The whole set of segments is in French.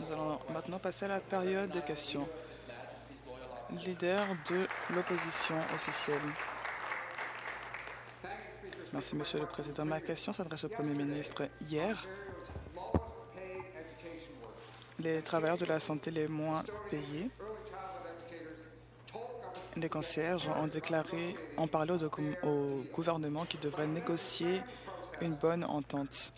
Nous allons maintenant passer à la période de questions. Leader de l'opposition officielle. Merci, Monsieur le Président. Ma question s'adresse au Premier ministre. Hier, les travailleurs de la santé les moins payés, les concierges ont déclaré, ont parlé au, au gouvernement qui devrait négocier une bonne entente.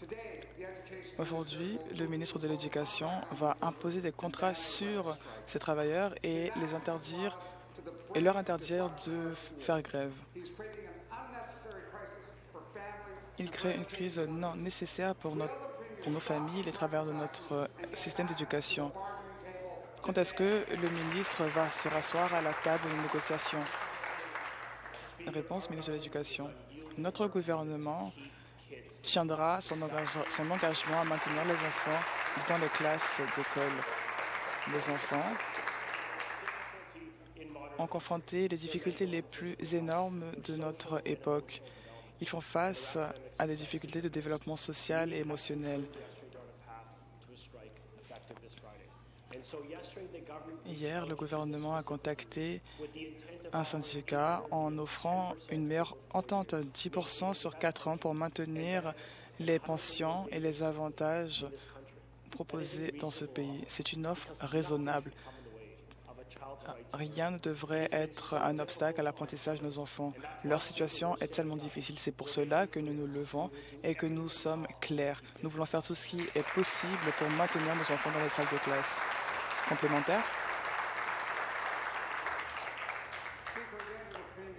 Aujourd'hui, le ministre de l'Éducation va imposer des contrats sur ces travailleurs et les interdire et leur interdire de faire grève. Il crée une crise non nécessaire pour, nos familles, les travailleurs de notre système d'éducation. Quand est-ce que le ministre va se rasseoir à la table de négociation? Réponse, ministre de l'Éducation. Notre gouvernement tiendra son, son engagement à maintenir les enfants dans les classes d'école. Les enfants ont confronté les difficultés les plus énormes de notre époque. Ils font face à des difficultés de développement social et émotionnel. Hier, le gouvernement a contacté un syndicat en offrant une meilleure entente, 10 sur 4 ans, pour maintenir les pensions et les avantages proposés dans ce pays. C'est une offre raisonnable. Rien ne devrait être un obstacle à l'apprentissage de nos enfants. Leur situation est tellement difficile. C'est pour cela que nous nous levons et que nous sommes clairs. Nous voulons faire tout ce qui est possible pour maintenir nos enfants dans les salles de classe. Complémentaire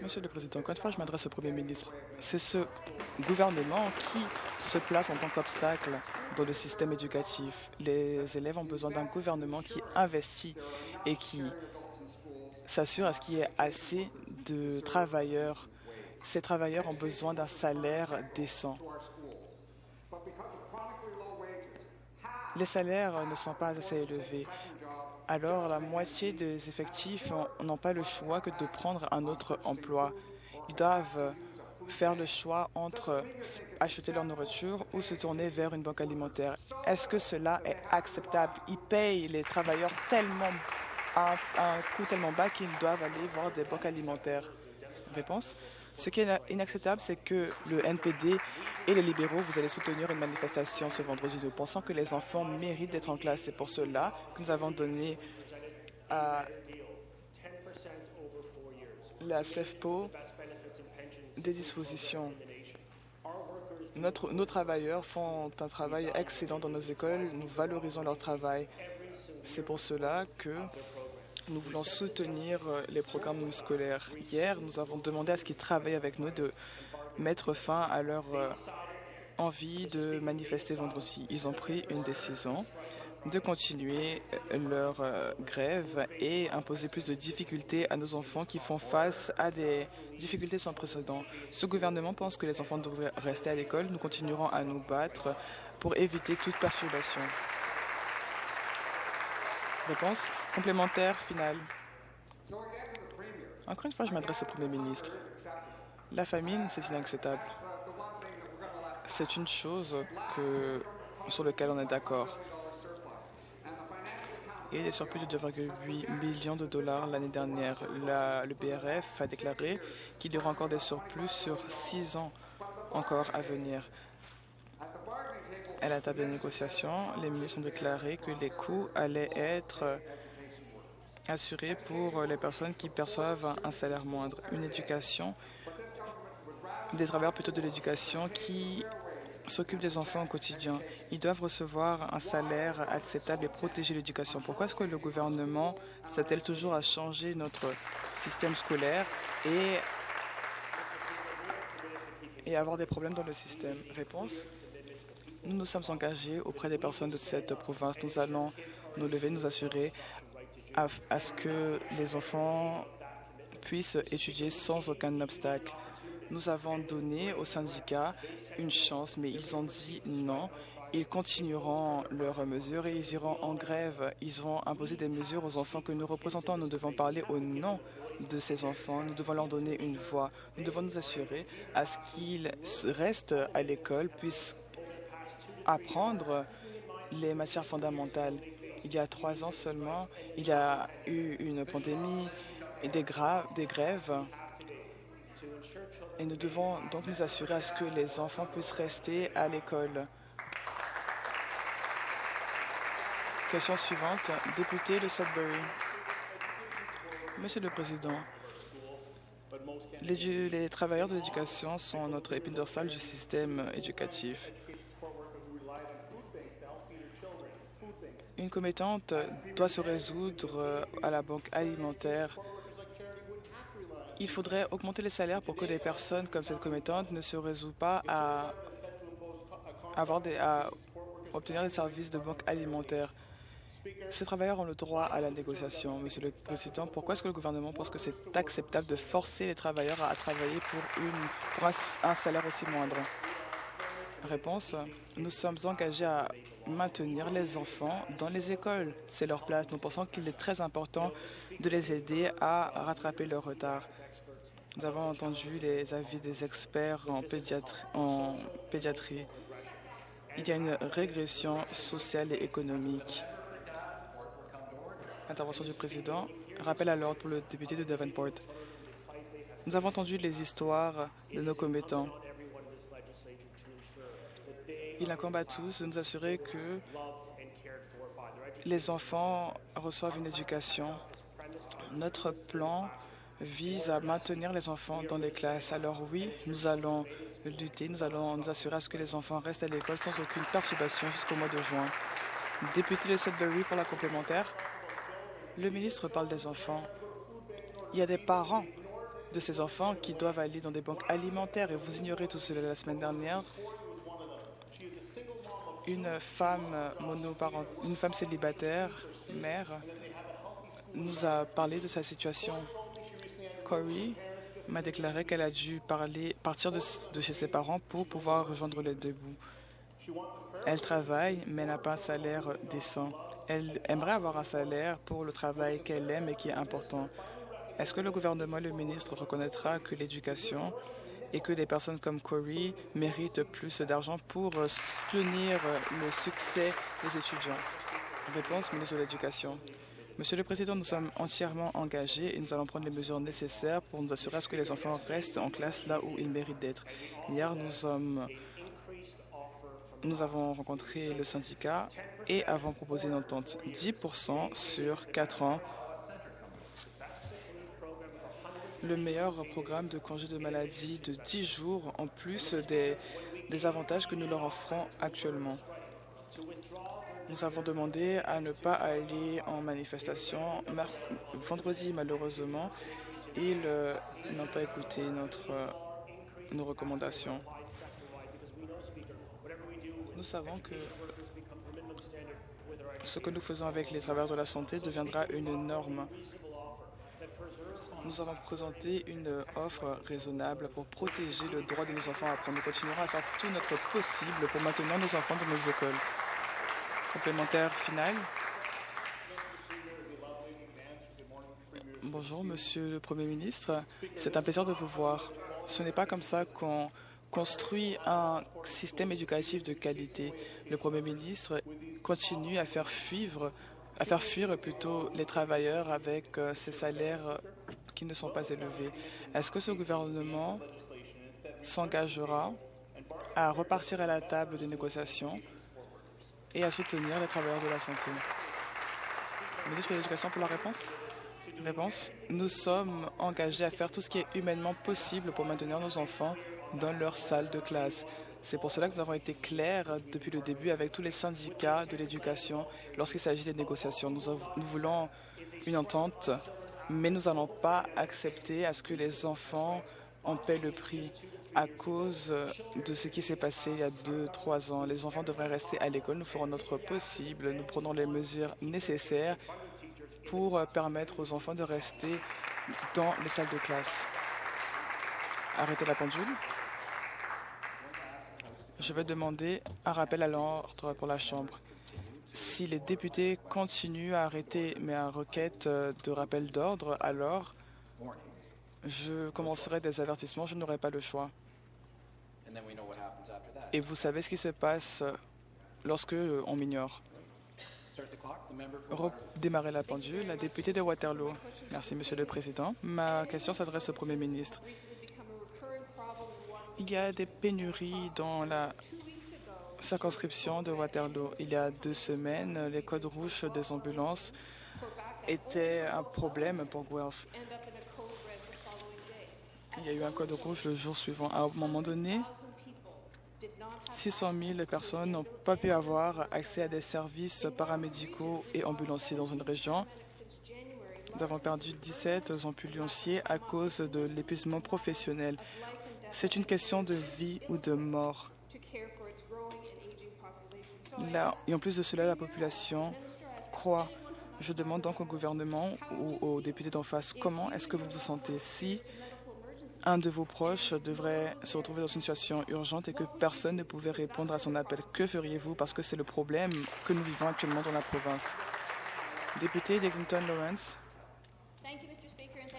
Monsieur le Président, encore une fois, je m'adresse au Premier ministre. C'est ce gouvernement qui se place en tant qu'obstacle dans le système éducatif. Les élèves ont besoin d'un gouvernement qui investit et qui s'assure à ce qu'il y ait assez de travailleurs. Ces travailleurs ont besoin d'un salaire décent. Les salaires ne sont pas assez élevés. Alors, la moitié des effectifs n'ont pas le choix que de prendre un autre emploi. Ils doivent faire le choix entre acheter leur nourriture ou se tourner vers une banque alimentaire. Est-ce que cela est acceptable? Ils payent les travailleurs tellement à un coût tellement bas qu'ils doivent aller voir des banques alimentaires. Réponse. Ce qui est inacceptable, c'est que le NPD et les libéraux, vous allez soutenir une manifestation ce vendredi. Nous pensons que les enfants méritent d'être en classe. C'est pour cela que nous avons donné à la CEFPO des dispositions. Nos travailleurs font un travail excellent dans nos écoles. Nous valorisons leur travail. C'est pour cela que nous voulons soutenir les programmes scolaires. Hier, nous avons demandé à ce qu'ils travaillent avec nous de mettre fin à leur envie de manifester vendredi. Ils ont pris une décision de continuer leur grève et imposer plus de difficultés à nos enfants qui font face à des difficultés sans précédent. Ce gouvernement pense que les enfants devraient rester à l'école. Nous continuerons à nous battre pour éviter toute perturbation. Réponse complémentaire finale. Encore une fois, je m'adresse au Premier ministre. La famine, c'est inacceptable. C'est une chose sur laquelle on est d'accord. A des surplus de 2,8 millions de dollars l'année dernière. Le BRF a déclaré qu'il y aura encore des surplus sur six ans encore à venir. À la table de négociation, les ministres ont déclaré que les coûts allaient être assurés pour les personnes qui perçoivent un salaire moindre. Une éducation, des travailleurs plutôt de l'éducation qui s'occupent des enfants au quotidien. Ils doivent recevoir un salaire acceptable et protéger l'éducation. Pourquoi est-ce que le gouvernement s'attelle toujours à changer notre système scolaire et, et avoir des problèmes dans le système? Réponse nous nous sommes engagés auprès des personnes de cette province. Nous allons nous lever, nous assurer à, ce que les enfants puissent étudier sans aucun obstacle. Nous avons donné aux syndicats une chance, mais ils ont dit non. Ils continueront leurs mesures et ils iront en grève. Ils vont imposer des mesures aux enfants que nous représentons. Nous devons parler au nom de ces enfants. Nous devons leur donner une voix. Nous devons nous assurer à ce qu'ils restent à l'école, puissent apprendre les matières fondamentales. Il y a trois ans seulement, il y a eu une pandémie et des, des grèves. Et nous devons donc nous assurer à ce que les enfants puissent rester à l'école. Question suivante, député de Sudbury. Monsieur le Président, les, les travailleurs de l'éducation sont notre épine dorsale du système éducatif. Une commettante doit se résoudre à la banque alimentaire. Il faudrait augmenter les salaires pour que des personnes comme cette commettante ne se résout pas à, avoir à obtenir des services de banque alimentaire. Ces travailleurs ont le droit à la négociation. Monsieur le Président, pourquoi est-ce que le gouvernement pense que c'est acceptable de forcer les travailleurs à travailler pour un, salaire aussi moindre? Réponse, nous sommes engagés à maintenir les enfants dans les écoles. C'est leur place. Nous pensons qu'il est très important de les aider à rattraper leur retard. Nous avons entendu les avis des experts en pédiatrie. Il y a une régression sociale et économique. Intervention du président. Rappel à l'ordre pour le député de Davenport. Nous avons entendu les histoires de nos commettants. Il incombe à tous de nous assurer que les enfants reçoivent une éducation. Notre plan vise à maintenir les enfants dans les classes. Alors oui, nous allons lutter, nous allons nous assurer à ce que les enfants restent à l'école sans aucune perturbation jusqu'au mois de juin. Député de Sudbury pour la complémentaire. Le ministre parle des enfants. Il y a des parents de ces enfants qui doivent aller dans des banques alimentaires et vous ignorez tout cela la semaine dernière. Une femme monoparent, une femme célibataire, mère, nous a parlé de sa situation. Corey m'a déclaré qu'elle a dû partir de, de, chez ses parents pour pouvoir rejoindre les deux bouts. Elle travaille, mais n'a pas un salaire décent. Elle aimerait avoir un salaire pour le travail qu'elle aime et qui est important. Est-ce que le gouvernement et le ministre reconnaîtra que l'éducation et que des personnes comme Corey méritent plus d'argent pour soutenir le succès des étudiants Réponse, ministre de l'Éducation. Monsieur le Président, nous sommes entièrement engagés et nous allons prendre les mesures nécessaires pour nous assurer à ce que les enfants restent en classe là où ils méritent d'être. Hier, nous avons rencontré le syndicat et avons proposé une entente 10 sur 4 ans. Le meilleur programme de congé de maladie de 10 jours en plus des, avantages que nous leur offrons actuellement. Nous avons demandé à ne pas aller en manifestation vendredi, malheureusement. Ils euh, n'ont pas écouté notre, euh, nos recommandations. Nous savons que ce que nous faisons avec les travailleurs de la santé deviendra une norme. Nous avons présenté une offre raisonnable pour protéger le droit de nos enfants à apprendre. Nous continuerons à faire tout notre possible pour maintenir nos enfants dans nos écoles. Complémentaire final. Bonjour, Monsieur le Premier ministre. C'est un plaisir de vous voir. Ce n'est pas comme ça qu'on construit un système éducatif de qualité. Le Premier ministre continue à faire fuir, à faire fuir plutôt les travailleurs avec euh, ces salaires qui ne sont pas élevés. Est-ce que ce gouvernement s'engagera à repartir à la table de négociation et à soutenir les travailleurs de la santé? Ministre de l'Éducation pour la réponse? Réponse. Nous sommes engagés à faire tout ce qui est humainement possible pour maintenir nos enfants dans leur salle de classe. C'est pour cela que nous avons été clairs depuis le début avec tous les syndicats de l'éducation lorsqu'il s'agit des négociations. Nous, nous, voulons une entente, mais nous n'allons pas accepter à ce que les enfants en paient le prix à cause de ce qui s'est passé il y a deux, trois ans. Les enfants devraient rester à l'école. Nous ferons notre possible. Nous prenons les mesures nécessaires pour permettre aux enfants de rester dans les salles de classe. Arrêtez la pendule. Je vais demander un rappel à l'ordre pour la Chambre. Si les députés continuent à arrêter mes requêtes de rappel d'ordre, alors je commencerai des avertissements, je n'aurai pas le choix. Et vous savez ce qui se passe lorsque on m'ignore. Redémarrer la pendule, la députée de Waterloo. Merci, Monsieur le Président. Ma question s'adresse au Premier ministre. Il y a des pénuries dans la circonscription de Waterloo. Il y a deux semaines, les codes rouges des ambulances étaient un problème pour Guelph. Il y a eu un code rouge le jour suivant. À un moment donné, 600 000 personnes n'ont pas pu avoir accès à des services paramédicaux et ambulanciers dans une région. Nous avons perdu 17 ambulanciers à cause de l'épuisement professionnel. C'est une question de vie ou de mort. Et en plus de cela, la population croit. Je demande donc au gouvernement ou aux députés d'en face, comment est-ce que vous vous sentez si un de vos proches devrait se retrouver dans une situation urgente et que personne ne pouvait répondre à son appel? Que feriez-vous? Parce que c'est le problème que nous vivons actuellement dans la province? Député d'Exington Lawrence.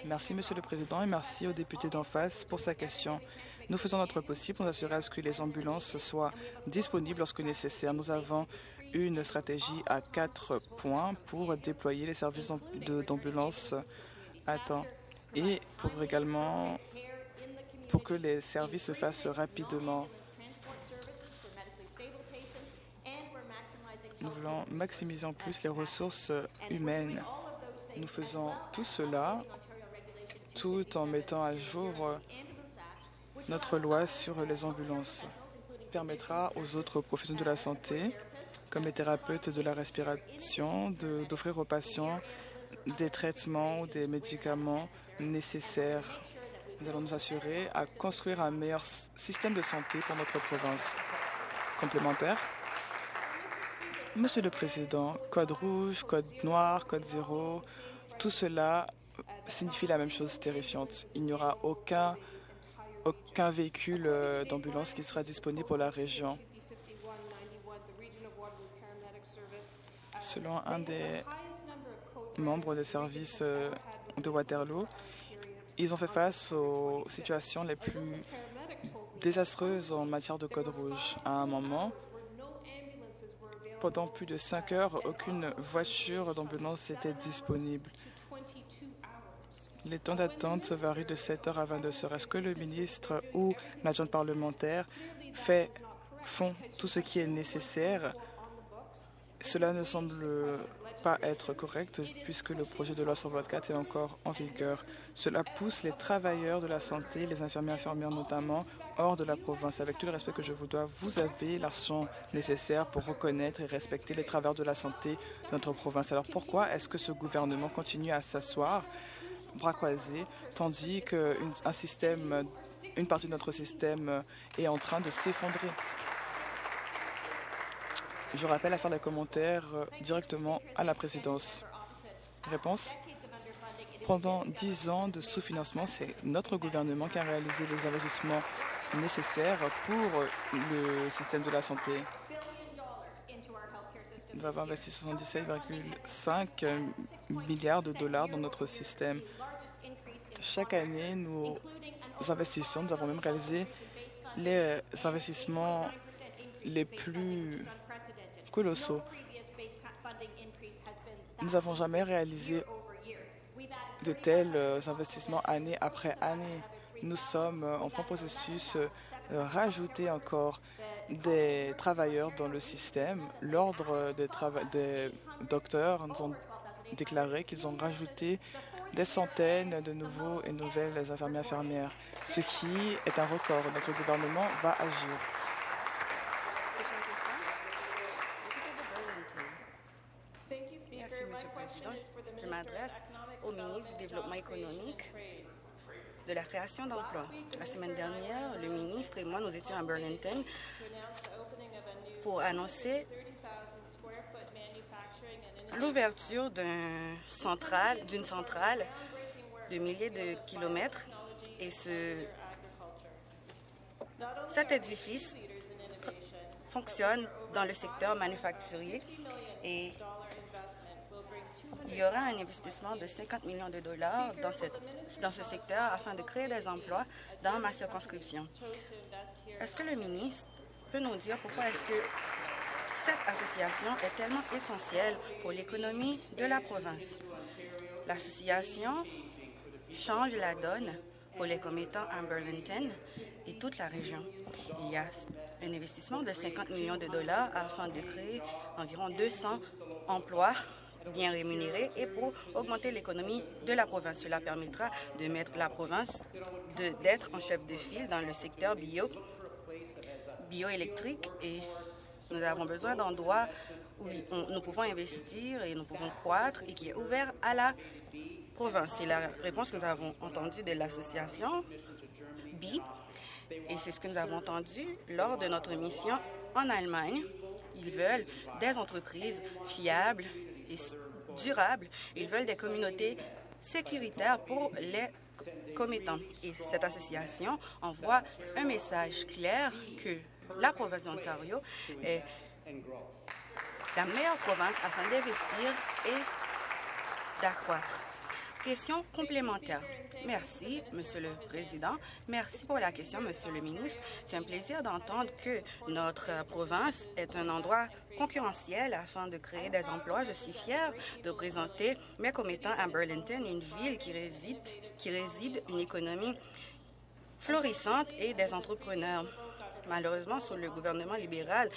Merci, Monsieur le Président, et merci au député d'en face pour sa question. Nous faisons notre possible pour assurer à ce que les ambulances soient disponibles lorsque nécessaire. Nous avons une stratégie à quatre points pour déployer les services d'ambulance à temps et pour également pour que les services se fassent rapidement. Nous voulons maximiser en plus les ressources humaines. Nous faisons tout cela tout en mettant à jour notre loi sur les ambulances. permettra aux autres professionnels de la santé, comme les thérapeutes de la respiration, d'offrir aux patients des traitements ou des médicaments nécessaires nous allons nous assurer à construire un meilleur système de santé pour notre province. Complémentaire Monsieur le Président, code rouge, code noir, code zéro, tout cela signifie la même chose terrifiante. Il n'y aura aucun, aucun véhicule euh, d'ambulance qui sera disponible pour la région. Selon un des membres des services euh, de Waterloo, ils ont fait face aux situations les plus désastreuses en matière de code rouge. À un moment, pendant plus de cinq heures, aucune voiture d'ambulance n'était disponible. Les temps d'attente varient de 7 heures à 22 heures. Est-ce que le ministre ou l'adjoint parlementaire fait, font tout ce qui est nécessaire? Cela ne semble pas être correct puisque le projet de loi sur votre 4 est encore en vigueur. Cela pousse les travailleurs de la santé, les infirmiers infirmières notamment, hors de la province. Avec tout le respect que je vous dois, vous avez l'argent nécessaire pour reconnaître et respecter les travailleurs de la santé de notre province. Alors pourquoi est-ce que ce gouvernement continue à s'asseoir bras croisés, tandis qu'un système, une partie de notre système est en train de s'effondrer je rappelle à faire les commentaires euh, directement à la présidence. Réponse Pendant dix ans de sous-financement, c'est notre gouvernement qui a réalisé les investissements nécessaires pour le système de la santé. Nous avons investi 77,5 milliards de dollars dans notre système. Chaque année, nous investissons, nous avons même réalisé les investissements les plus colossaux. Nous n'avons jamais réalisé de tels euh, investissements année après année. Nous sommes euh, en plein processus de euh, rajouter encore des travailleurs dans le système. L'Ordre des, des, docteurs nous ont déclaré qu'ils ont rajouté des centaines de nouveaux et nouvelles infirmières infirmières, ce qui est un record. Notre gouvernement va agir. m'adresse au ministre du Développement économique de la création d'emplois. La semaine dernière, le ministre et moi, nous étions à Burlington pour annoncer l'ouverture d'une centrale, centrale de milliers de kilomètres et ce, cet édifice fonctionne dans le secteur manufacturier et il y aura un investissement de 50 millions de dollars dans, cette, dans ce secteur afin de créer des emplois dans ma circonscription. Est-ce que le ministre peut nous dire pourquoi est-ce que cette association est tellement essentielle pour l'économie de la province. L'association change la donne pour les commettants à Burlington et toute la région. Il y a un investissement de 50 millions de dollars afin de créer environ 200 emplois bien rémunérés et pour augmenter l'économie de la province. Cela permettra de mettre la province d'être en chef de file dans le secteur bio, bioélectrique et nous avons besoin d'endroits où nous pouvons investir et nous pouvons croître et qui est ouvert à la province. C'est la réponse que nous avons entendue de l'association B et c'est ce que nous avons entendu lors de notre mission en Allemagne. Ils veulent des entreprises fiables et durables. Ils veulent des communautés sécuritaires pour les commettants. Et cette association envoie un message clair que la province d'Ontario est la meilleure province afin d'investir et d'accroître. Question complémentaire. Merci, Monsieur le Président. Merci pour la question, Monsieur le ministre. C'est un plaisir d'entendre que notre province est un endroit concurrentiel afin de créer des emplois. Je suis fière de présenter mes commettants à Burlington, une ville qui réside, qui réside une économie florissante et des entrepreneurs. Malheureusement, sous le gouvernement libéral,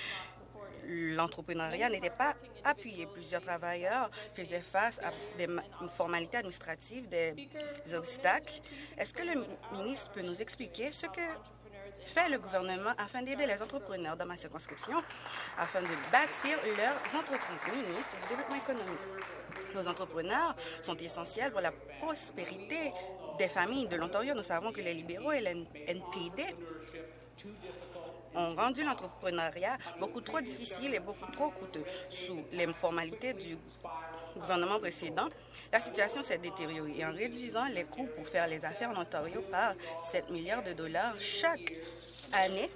l'entrepreneuriat n'était pas appuyé. Plusieurs travailleurs faisaient face à des formalités administratives, des obstacles. Est-ce que le ministre peut nous expliquer ce que fait le gouvernement afin d'aider les entrepreneurs dans ma circonscription afin de bâtir leurs entreprises? Ministre du développement économique. Nos entrepreneurs sont essentiels pour la prospérité des familles de l'Ontario. Nous savons que les libéraux et l'NPD ont rendu l'entrepreneuriat beaucoup trop difficile et beaucoup trop coûteux. Sous les formalités du gouvernement précédent, la situation s'est détériorée en réduisant les coûts pour faire les affaires en Ontario par 7 milliards de dollars chaque année,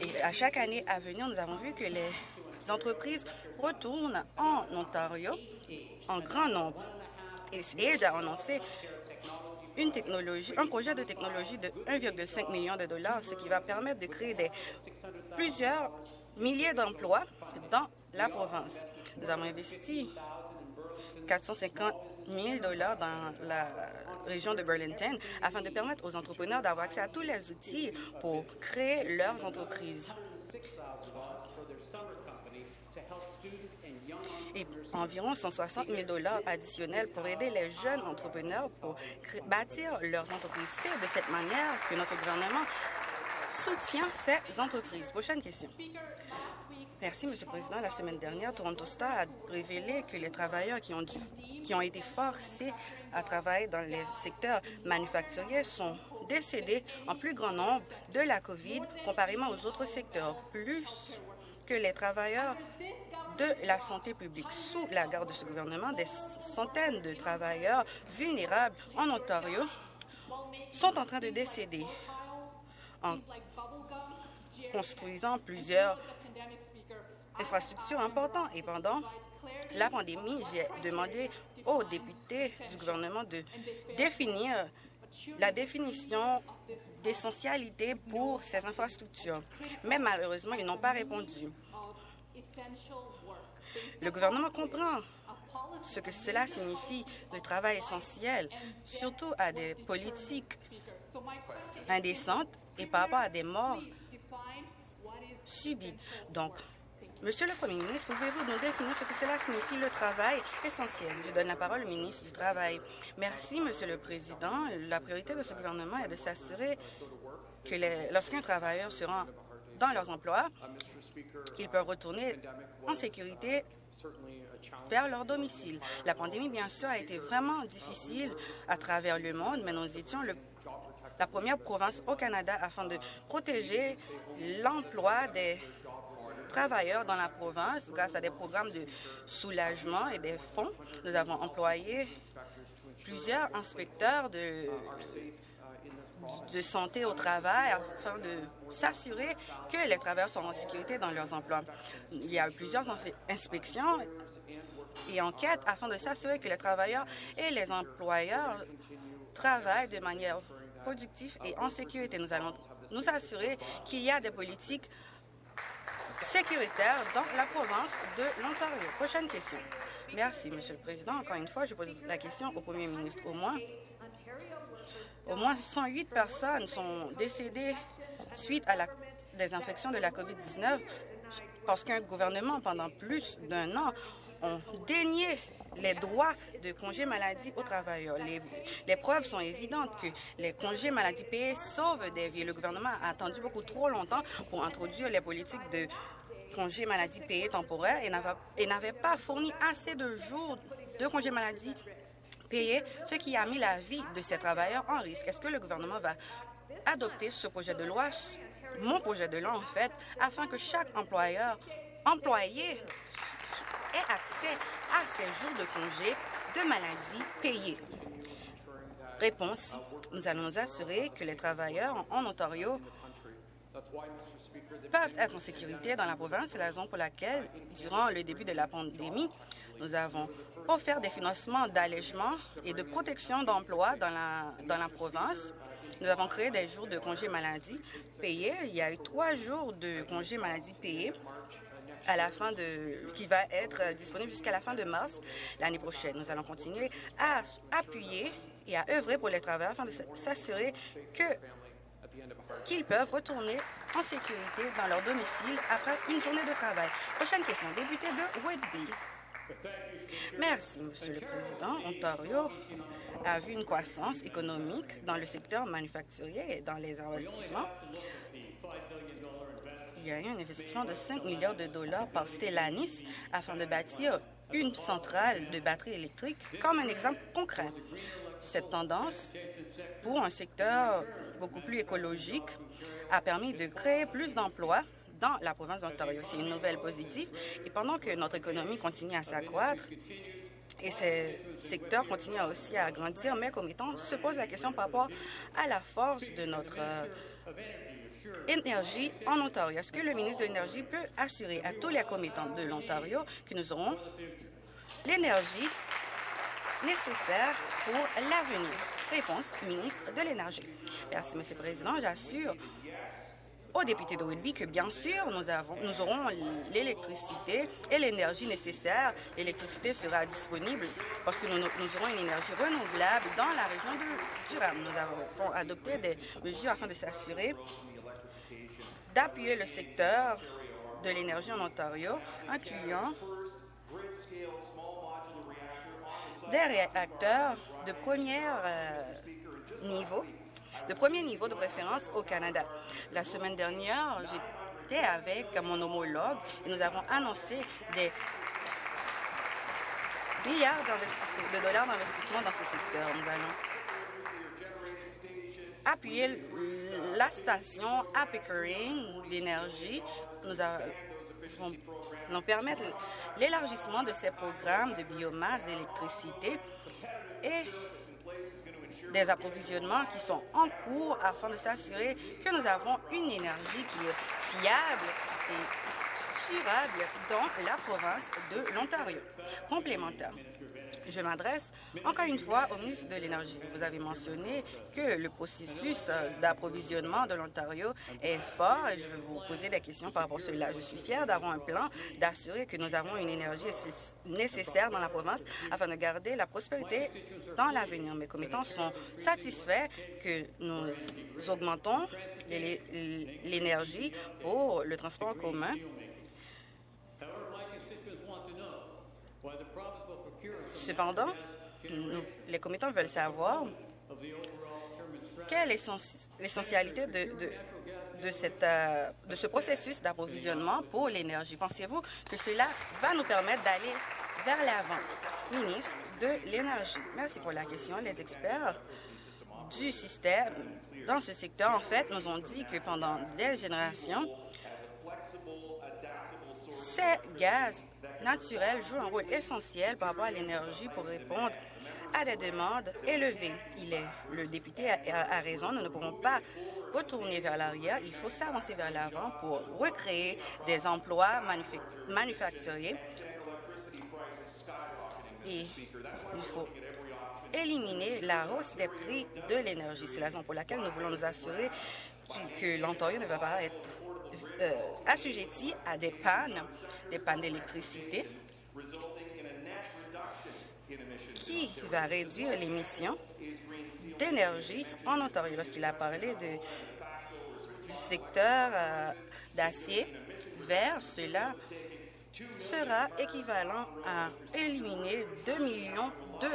et à chaque année à venir, nous avons vu que les entreprises retournent en Ontario en grand nombre. Et a annoncé une technologie, un projet de technologie de 1,5 million de dollars, ce qui va permettre de créer des, plusieurs milliers d'emplois dans la province. Nous avons investi 450 000 dollars dans la région de Burlington afin de permettre aux entrepreneurs d'avoir accès à tous les outils pour créer leurs entreprises. Et environ 160 000 dollars additionnels pour aider les jeunes entrepreneurs pour bâtir leurs entreprises. C'est de cette manière que notre gouvernement soutient ces entreprises. Prochaine question. Merci, Monsieur le Président. La semaine dernière, Toronto Star a révélé que les travailleurs qui ont, qui ont été forcés à travailler dans les secteurs manufacturiers sont décédés en plus grand nombre de la COVID comparément aux autres secteurs, plus que les travailleurs de la santé publique. Sous la garde de ce gouvernement, des centaines de travailleurs vulnérables en Ontario sont en train de décéder en construisant plusieurs infrastructures importantes. Et pendant la pandémie, j'ai demandé aux députés du gouvernement de définir la définition d'essentialité pour ces infrastructures. Mais malheureusement, ils n'ont pas répondu. Le gouvernement comprend ce que cela signifie, le travail essentiel, surtout à des politiques indécentes et par rapport à des morts subies. Donc, Monsieur le Premier ministre, pouvez-vous nous définir ce que cela signifie le travail essentiel? Je donne la parole au ministre du Travail. Merci, Monsieur le Président. La priorité de ce gouvernement est de s'assurer que lorsqu'un travailleur se rend dans leurs emplois, ils peuvent retourner en sécurité vers leur domicile. La pandémie, bien sûr, a été vraiment difficile à travers le monde, mais nous étions la première province au Canada afin de protéger l'emploi des travailleurs dans la province grâce à des programmes de soulagement et des fonds. Nous avons employé plusieurs inspecteurs de de santé au travail afin de s'assurer que les travailleurs sont en sécurité dans leurs emplois. Il y a eu plusieurs inspections et enquêtes afin de s'assurer que les travailleurs et les employeurs travaillent de manière productive et en sécurité. Nous allons nous assurer qu'il y a des politiques sécuritaire dans la province de l'Ontario. Prochaine question. Merci, Monsieur le Président. Encore une fois, je pose la question au Premier ministre. Au moins, au moins 108 personnes sont décédées suite à la désinfection de la COVID-19 parce qu'un gouvernement, pendant plus d'un an, ont dénié les droits de congés maladie aux travailleurs. Les, preuves sont évidentes que les congés maladie payés sauvent des vies. Le gouvernement a attendu beaucoup trop longtemps pour introduire les politiques de congés maladie payés temporaires et n'avait pas fourni assez de jours de congés maladie ce qui a mis la vie de ces travailleurs en risque. Est-ce que le gouvernement va adopter ce projet de loi, mon projet de loi en fait, afin que chaque employeur, employé ait accès à ces jours de congé de maladie payés? Réponse. Nous allons nous assurer que les travailleurs en Ontario peuvent être en sécurité dans la province. C'est la raison pour laquelle, durant le début de la pandémie, nous avons offert des financements d'allègement et de protection d'emploi dans la, dans la province. Nous avons créé des jours de congé maladie payés. Il y a eu trois jours de congé maladie payés à la fin de, qui va être disponible jusqu'à la fin de mars l'année prochaine. Nous allons continuer à appuyer et à œuvrer pour les travailleurs afin de s'assurer qu'ils peuvent retourner en sécurité dans leur domicile après une journée de travail. Prochaine question, député de Whitby. Merci, Monsieur le Président. Ontario a vu une croissance économique dans le secteur manufacturier et dans les investissements il y a eu un investissement de 5 milliards de dollars par Stellantis afin de bâtir une centrale de batteries électriques comme un exemple concret. Cette tendance, pour un secteur beaucoup plus écologique, a permis de créer plus d'emplois dans la province d'Ontario. C'est une nouvelle positive. Et pendant que notre économie continue à s'accroître, et ces secteurs continuent aussi à grandir, mais comme étant se pose la question par rapport à la force de notre énergie en Ontario. Est-ce que le ministre de l'Énergie peut assurer à tous les commettants de l'Ontario que nous aurons l'énergie nécessaire pour l'avenir? Réponse, ministre de l'Énergie. Merci, Monsieur le Président. J'assure aux députés de Whitby que, bien sûr, nous, avons, nous aurons l'électricité et l'énergie nécessaire. L'électricité sera disponible parce que nous, nous, aurons une énergie renouvelable dans la région de Durham. Nous avons adopté des mesures afin de s'assurer d'appuyer le secteur de l'énergie en Ontario, incluant des réacteurs de premier euh, niveau, de premier niveau de préférence au Canada. La semaine dernière, j'étais avec mon homologue et nous avons annoncé des milliards de dollars d'investissement dans ce secteur. Nous allons appuyer la station à Pickering d'énergie. Nous allons permettre l'élargissement de ces programmes de biomasse, d'électricité et des approvisionnements qui sont en cours afin de s'assurer que nous avons une énergie qui est fiable et durable dans la province de l'Ontario. Complémentaire. Je m'adresse encore une fois au ministre de l'Énergie. Vous avez mentionné que le processus d'approvisionnement de l'Ontario est fort et je vais vous poser des questions par rapport à cela. Je suis fière d'avoir un plan d'assurer que nous avons une énergie nécessaire dans la province afin de garder la prospérité dans l'avenir. Mes commettants sont satisfaits que nous augmentons l'énergie pour le transport commun Cependant, les commettants veulent savoir quelle est l'essentialité de, de, euh, de ce processus d'approvisionnement pour l'énergie. Pensez-vous que cela va nous permettre d'aller vers l'avant? Ministre de l'Énergie. Merci pour la question. Les experts du système dans ce secteur, en fait, nous ont dit que pendant des générations, ces gaz naturel joue un rôle essentiel par rapport à l'énergie pour répondre à des demandes élevées. Il est, le député a, raison, nous ne pouvons pas retourner vers l'arrière, il faut s'avancer vers l'avant pour recréer des emplois manufacturiers et il faut éliminer la hausse des prix de l'énergie. C'est la raison pour laquelle nous voulons nous assurer que l'Ontario ne va pas être euh, assujettis à des pannes, des pannes d'électricité, qui va réduire l'émission d'énergie en Ontario. Lorsqu'il a parlé du secteur euh, d'acier vert, cela sera équivalent à éliminer 2 millions de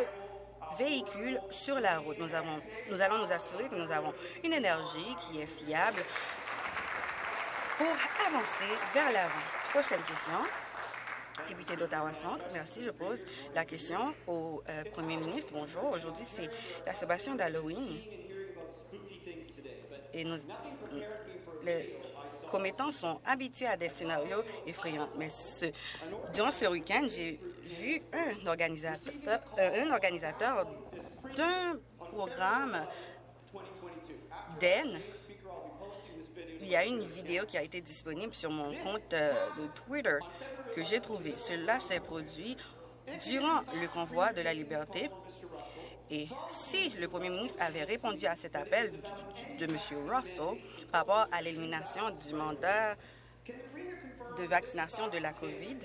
véhicules sur la route. Nous, avons, nous allons nous assurer que nous avons une énergie qui est fiable pour avancer vers l'avant. Prochaine question. Député d'Ottawa Centre, merci. Je pose la question au euh, Premier ministre. Bonjour. Aujourd'hui, c'est la célébration d'Halloween. Et nous, les commettants sont habitués à des scénarios effrayants. Mais ce, durant ce week-end, j'ai vu un organisateur, euh, un organisateur d'un programme d'Aisne il y a une vidéo qui a été disponible sur mon compte euh, de Twitter que j'ai trouvé. Cela s'est produit durant le convoi de la liberté. Et si le premier ministre avait répondu à cet appel de, M. Russell par rapport à l'élimination du mandat de vaccination de la COVID,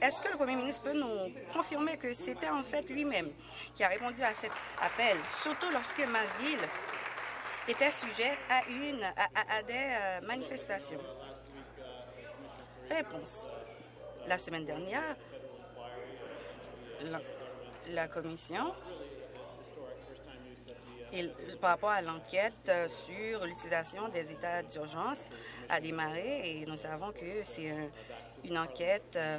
est-ce que le premier ministre peut nous confirmer que c'était en fait lui-même qui a répondu à cet appel, surtout lorsque ma ville était sujet à, une, à, des euh, manifestations. Réponse. La semaine dernière, la, commission, par rapport à l'enquête euh, sur l'utilisation des états d'urgence, a démarré et nous savons que c'est une enquête euh,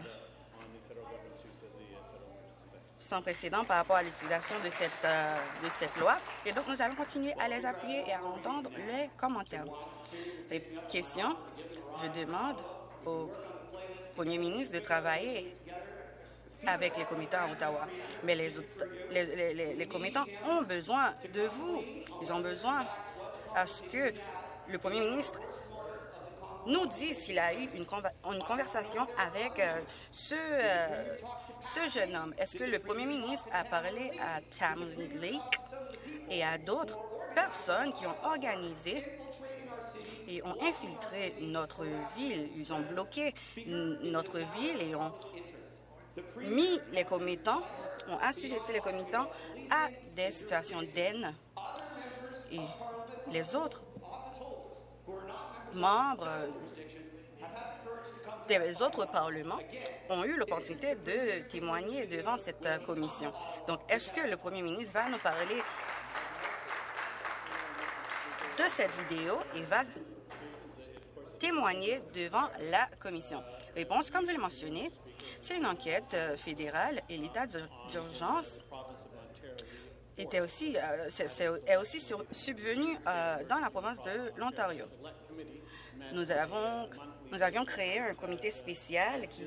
sans précédent par rapport à l'utilisation de, cette, euh, de cette loi. Et donc, nous allons continuer à les appuyer et à entendre les commentaires. Les questions, je demande au premier ministre de travailler avec les commettants à Ottawa. Mais les, les, les, les commettants ont besoin de vous. Ils ont besoin à ce que le premier ministre nous dit s'il a eu une, conversation avec euh, ce, euh, ce jeune homme. Est-ce que le premier ministre a parlé à Tamlin Lake et à d'autres personnes qui ont organisé et ont infiltré notre ville? Ils ont bloqué notre ville et ont mis les commettants, ont assujetti les commettants à des situations d'aine. Et les autres membres des autres parlements ont eu l'opportunité de témoigner devant cette commission. Donc, est-ce que le premier ministre va nous parler de cette vidéo et va témoigner devant la commission? Réponse, comme je l'ai mentionné, c'est une enquête euh, fédérale et l'état d'urgence aussi, euh, est, aussi subvenu euh, dans la province de l'Ontario. Nous, avons, nous avions créé un comité spécial qui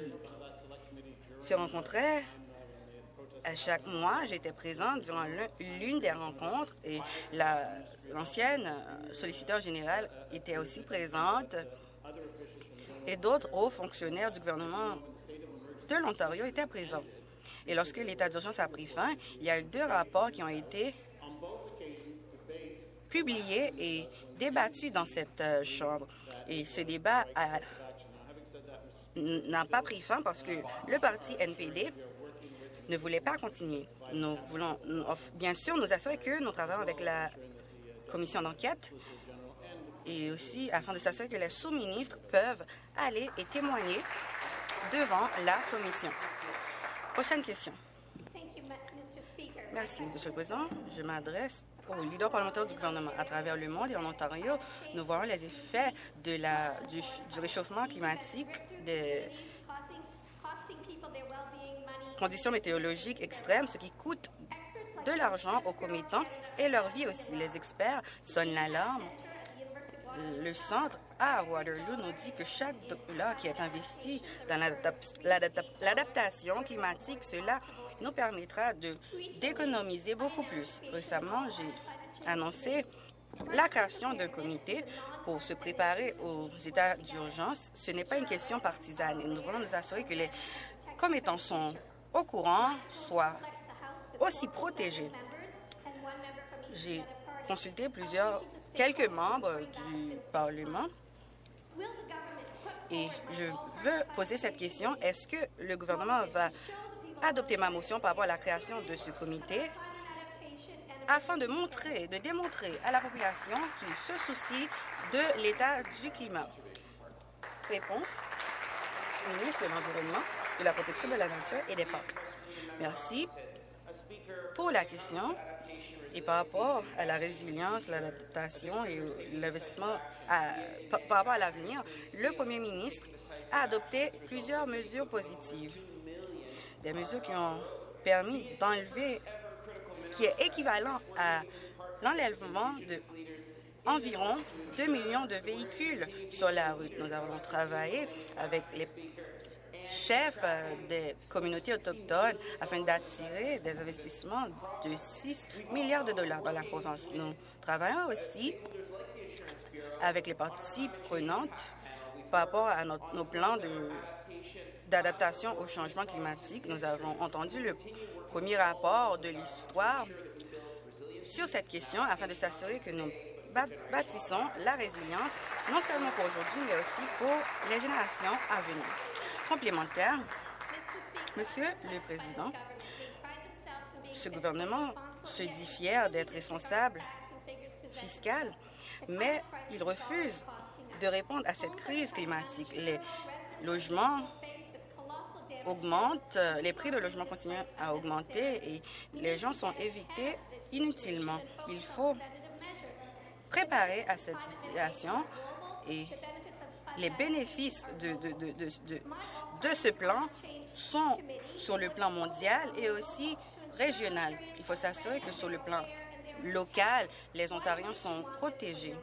se rencontrait à chaque mois. J'étais présente durant l'une des rencontres et l'ancienne solliciteur générale était aussi présente et d'autres hauts fonctionnaires du gouvernement de l'Ontario étaient présents. Et lorsque l'état d'urgence a pris fin, il y a eu deux rapports qui ont été publiés et débattus dans cette euh, Chambre. Et ce débat n'a pas pris fin parce que le parti NPD ne voulait pas continuer. Nous voulons, bien sûr, nous assurer que nous travaillons avec la commission d'enquête et aussi afin de s'assurer que les sous-ministres peuvent aller et témoigner devant la commission. Prochaine question. Merci, Monsieur le Président. Je m'adresse aux leaders parlementaires du gouvernement. À travers le monde et en Ontario, nous voyons les effets de la, du, réchauffement climatique, des conditions météorologiques extrêmes, ce qui coûte de l'argent aux commettants et leur vie aussi. Les experts sonnent l'alarme. Le centre à Waterloo nous dit que chaque dollar qui est investi dans l'adaptation climatique, cela nous permettra d'économiser beaucoup plus. Récemment, j'ai annoncé la création d'un comité pour se préparer aux états d'urgence. Ce n'est pas une question partisane nous voulons nous assurer que les commettants sont au courant, soient aussi protégés. J'ai consulté plusieurs, quelques membres du Parlement Et je veux poser cette question. Est-ce que le gouvernement va adopter ma motion par rapport à la création de ce comité afin de montrer, de démontrer à la population qu'il se soucie de l'état du climat? Réponse. Ministre de l'Environnement, de la Protection de la Nature et des Parcs. Merci pour la question. Et par rapport à la résilience, l'adaptation et l'investissement par rapport à l'avenir, le premier ministre a adopté plusieurs mesures positives. Des mesures qui ont permis d'enlever, qui est équivalent à l'enlèvement de environ 2 millions de véhicules sur la route. Nous avons travaillé avec les chef euh, des communautés autochtones afin d'attirer des investissements de 6 milliards de dollars dans la province. Nous travaillons aussi avec les parties prenantes par rapport à nos plans d'adaptation au changement climatique. Nous avons entendu le premier rapport de l'histoire sur cette question afin de s'assurer que nous bâtissons la résilience, non seulement pour aujourd'hui, mais aussi pour les générations à venir complémentaire. Monsieur le Président, ce gouvernement se dit fier d'être responsable fiscal, mais il refuse de répondre à cette crise climatique. Les logements augmentent, les prix de logements continuent à augmenter et les gens sont évités inutilement. Il faut préparer à cette situation et les bénéfices de, de, ce plan sont sur le plan mondial et aussi régional. Il faut s'assurer que sur le plan local, les Ontariens sont protégés.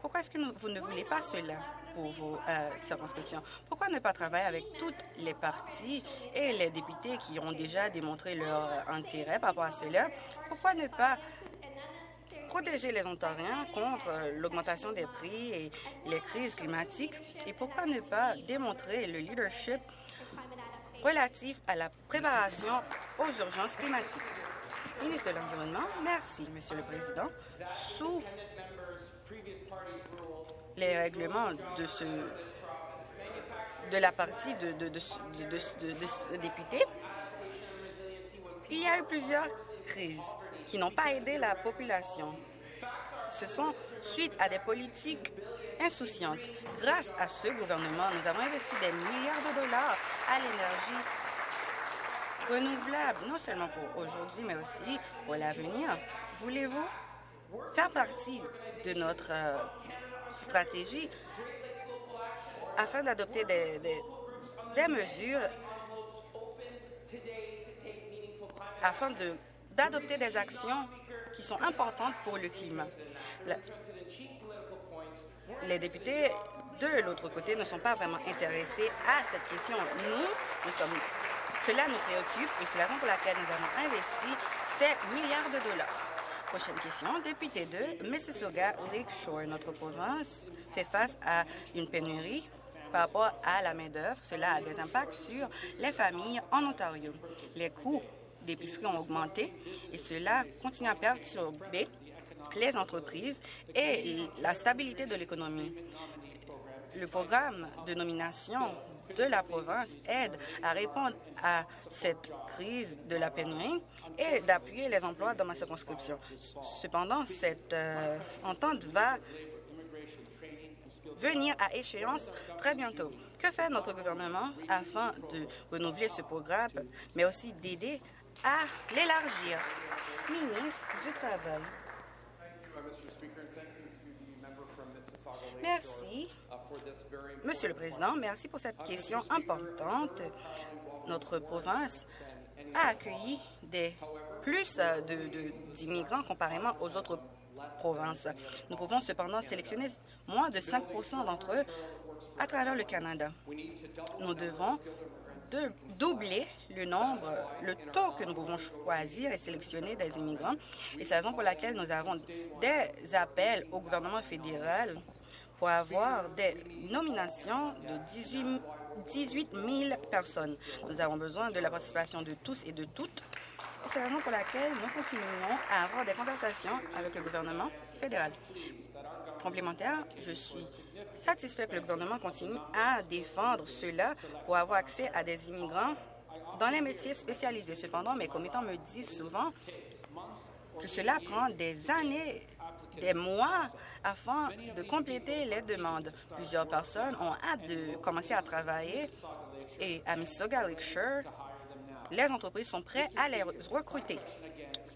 Pourquoi est-ce que vous ne voulez pas cela? Pour vos euh, circonscriptions? Pourquoi ne pas travailler avec toutes les parties et les députés qui ont déjà démontré leur intérêt par rapport à cela? Pourquoi ne pas protéger les Ontariens contre euh, l'augmentation des prix et les crises climatiques? Et pourquoi ne pas démontrer le leadership relatif à la préparation aux urgences climatiques? Ministre de l'Environnement, merci, Monsieur le Président. Sous les règlements de ce de la partie de, de, de, de, députés, il y a eu plusieurs crises qui n'ont pas aidé la population. Ce sont suite à des politiques insouciantes. Grâce à ce gouvernement, nous avons investi des milliards de dollars à l'énergie renouvelable, non seulement pour aujourd'hui, mais aussi pour l'avenir. Voulez-vous faire partie de notre euh, stratégie afin d'adopter des, mesures afin d'adopter des actions qui sont importantes pour le climat. les députés de l'autre côté ne sont pas vraiment intéressés à cette question. Nous, nous sommes, cela nous préoccupe et c'est la raison pour laquelle nous avons investi ces milliards de dollars. Prochaine question. Député de Mississauga Lakeshore, notre province fait face à une pénurie par rapport à la main-d'œuvre. Cela a des impacts sur les familles en Ontario. Les coûts d'épicerie ont augmenté et cela continue à perturber les entreprises et la stabilité de l'économie. Le programme de nomination de la province aide à répondre à cette crise de la pénurie et d'appuyer les emplois dans ma circonscription. Cependant, cette euh, entente va venir à échéance très bientôt. Que fait notre gouvernement afin de renouveler ce programme, mais aussi d'aider à l'élargir? Ministre du Travail. Merci. Monsieur le Président, merci pour cette question importante. Notre province a accueilli des plus d'immigrants comparément aux autres provinces. Nous pouvons cependant sélectionner moins de 5% d'entre eux à travers le Canada. Nous devons de doubler le nombre, le taux que nous pouvons choisir et sélectionner des immigrants. Et c'est la raison pour laquelle nous avons des appels au gouvernement fédéral pour avoir des nominations de 18, 18 000 personnes. Nous avons besoin de la participation de tous et de toutes. C'est la raison pour laquelle nous continuons à avoir des conversations avec le gouvernement fédéral. Complémentaire, je suis satisfait que le gouvernement continue à défendre cela pour avoir accès à des immigrants dans les métiers spécialisés. Cependant, mes commettants me disent souvent que cela prend des années, des mois afin de compléter les demandes. Plusieurs personnes ont hâte de commencer à travailler et à Mississauga Lakeshore, les entreprises sont prêtes à les recruter.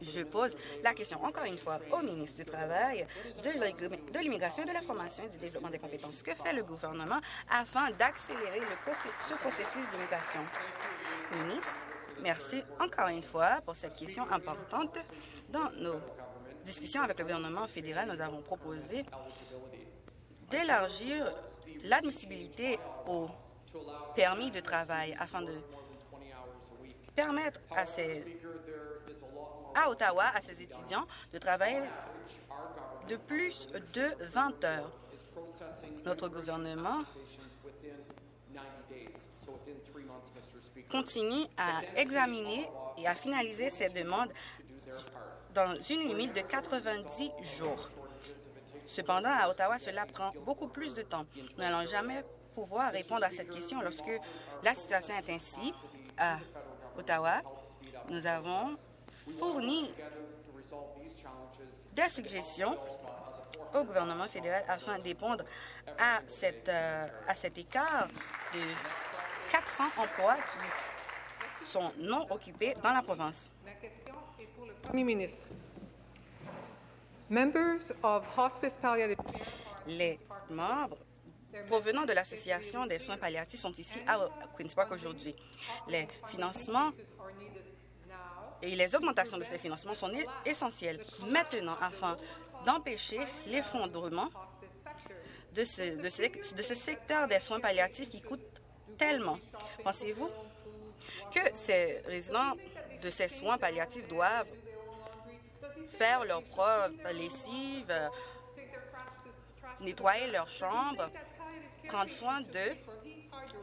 Je pose la question encore une fois au ministre du Travail, de l'immigration, de la formation et du développement des compétences. Que fait le gouvernement afin d'accélérer ce processus d'immigration? Ministre, merci encore une fois pour cette question importante. Dans nos discussions avec le gouvernement fédéral, nous avons proposé d'élargir l'admissibilité au permis de travail afin de permettre à à Ottawa à ses étudiants de travailler de plus de 20 heures. Notre gouvernement continue à examiner et à finaliser ces demandes dans une limite de 90 jours. Cependant, à Ottawa, cela prend beaucoup plus de temps. Nous n'allons jamais pouvoir répondre à cette question lorsque la situation est ainsi. À Ottawa, nous avons fourni des suggestions au gouvernement fédéral afin de répondre à, euh, à cet écart de 400 emplois qui sont non occupés dans la province. La question est pour le Les membres provenant de l'Association des soins palliatifs sont ici à Queen's Park aujourd'hui. Les financements et les augmentations de ces financements sont essentielles maintenant afin d'empêcher l'effondrement de ce, de, ce, de ce secteur des soins palliatifs qui coûte tellement. Pensez-vous que ces résidents de ces soins palliatifs doivent faire leur propre lessive, nettoyer leur chambre, prendre soin d'eux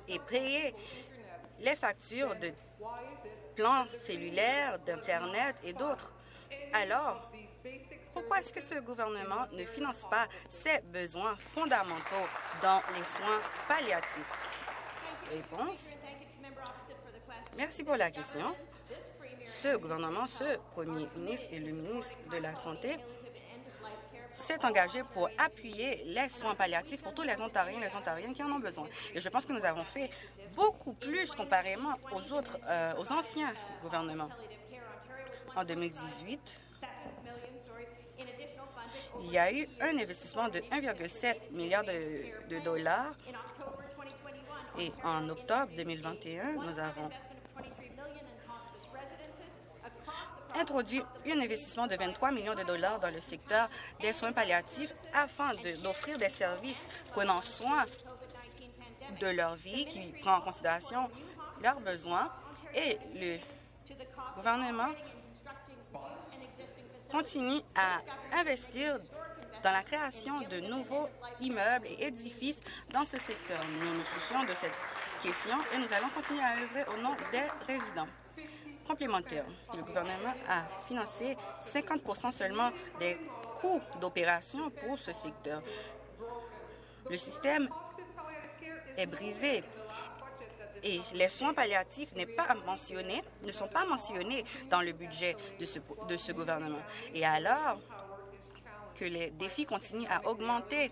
et payer les factures de plans cellulaires, d'Internet et d'autres. Alors, pourquoi est-ce que ce gouvernement ne finance pas ces besoins fondamentaux dans les soins palliatifs? Réponse. Merci pour la question. Ce gouvernement, ce premier ministre et le ministre de la Santé s'est engagé pour appuyer les soins palliatifs pour tous les Ontariens et les Ontariennes qui en ont besoin. Et je pense que nous avons fait beaucoup plus comparément aux autres, euh, aux anciens gouvernements. En 2018, il y a eu un investissement de 1,7 milliard de, de dollars et en octobre 2021, nous avons introduit un investissement de 23 millions de dollars dans le secteur des soins palliatifs afin d'offrir des services prenant soin de leur vie, qui prend en considération leurs besoins. Et le gouvernement continue à investir dans la création de nouveaux immeubles et édifices dans ce secteur. Nous nous soucions de cette question et nous allons continuer à œuvrer au nom des résidents. Complémentaire, le gouvernement a financé 50 seulement des coûts d'opération pour ce secteur. Le système est brisé et les soins palliatifs pas mentionné, ne sont pas mentionnés dans le budget de ce gouvernement. Et alors que les défis continuent à augmenter,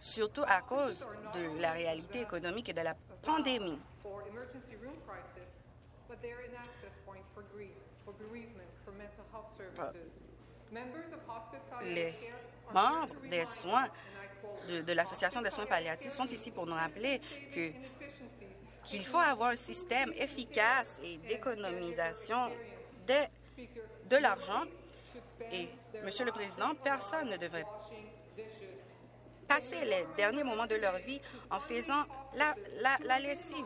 surtout à cause de la réalité économique et de la pandémie. Les membres des soins de, l'Association des soins palliatifs sont ici pour nous rappeler que qu'il faut avoir un système efficace et d'économisation de, de l'argent. Et, Monsieur le Président, personne ne devrait passer les derniers moments de leur vie en faisant la, la, la lessive,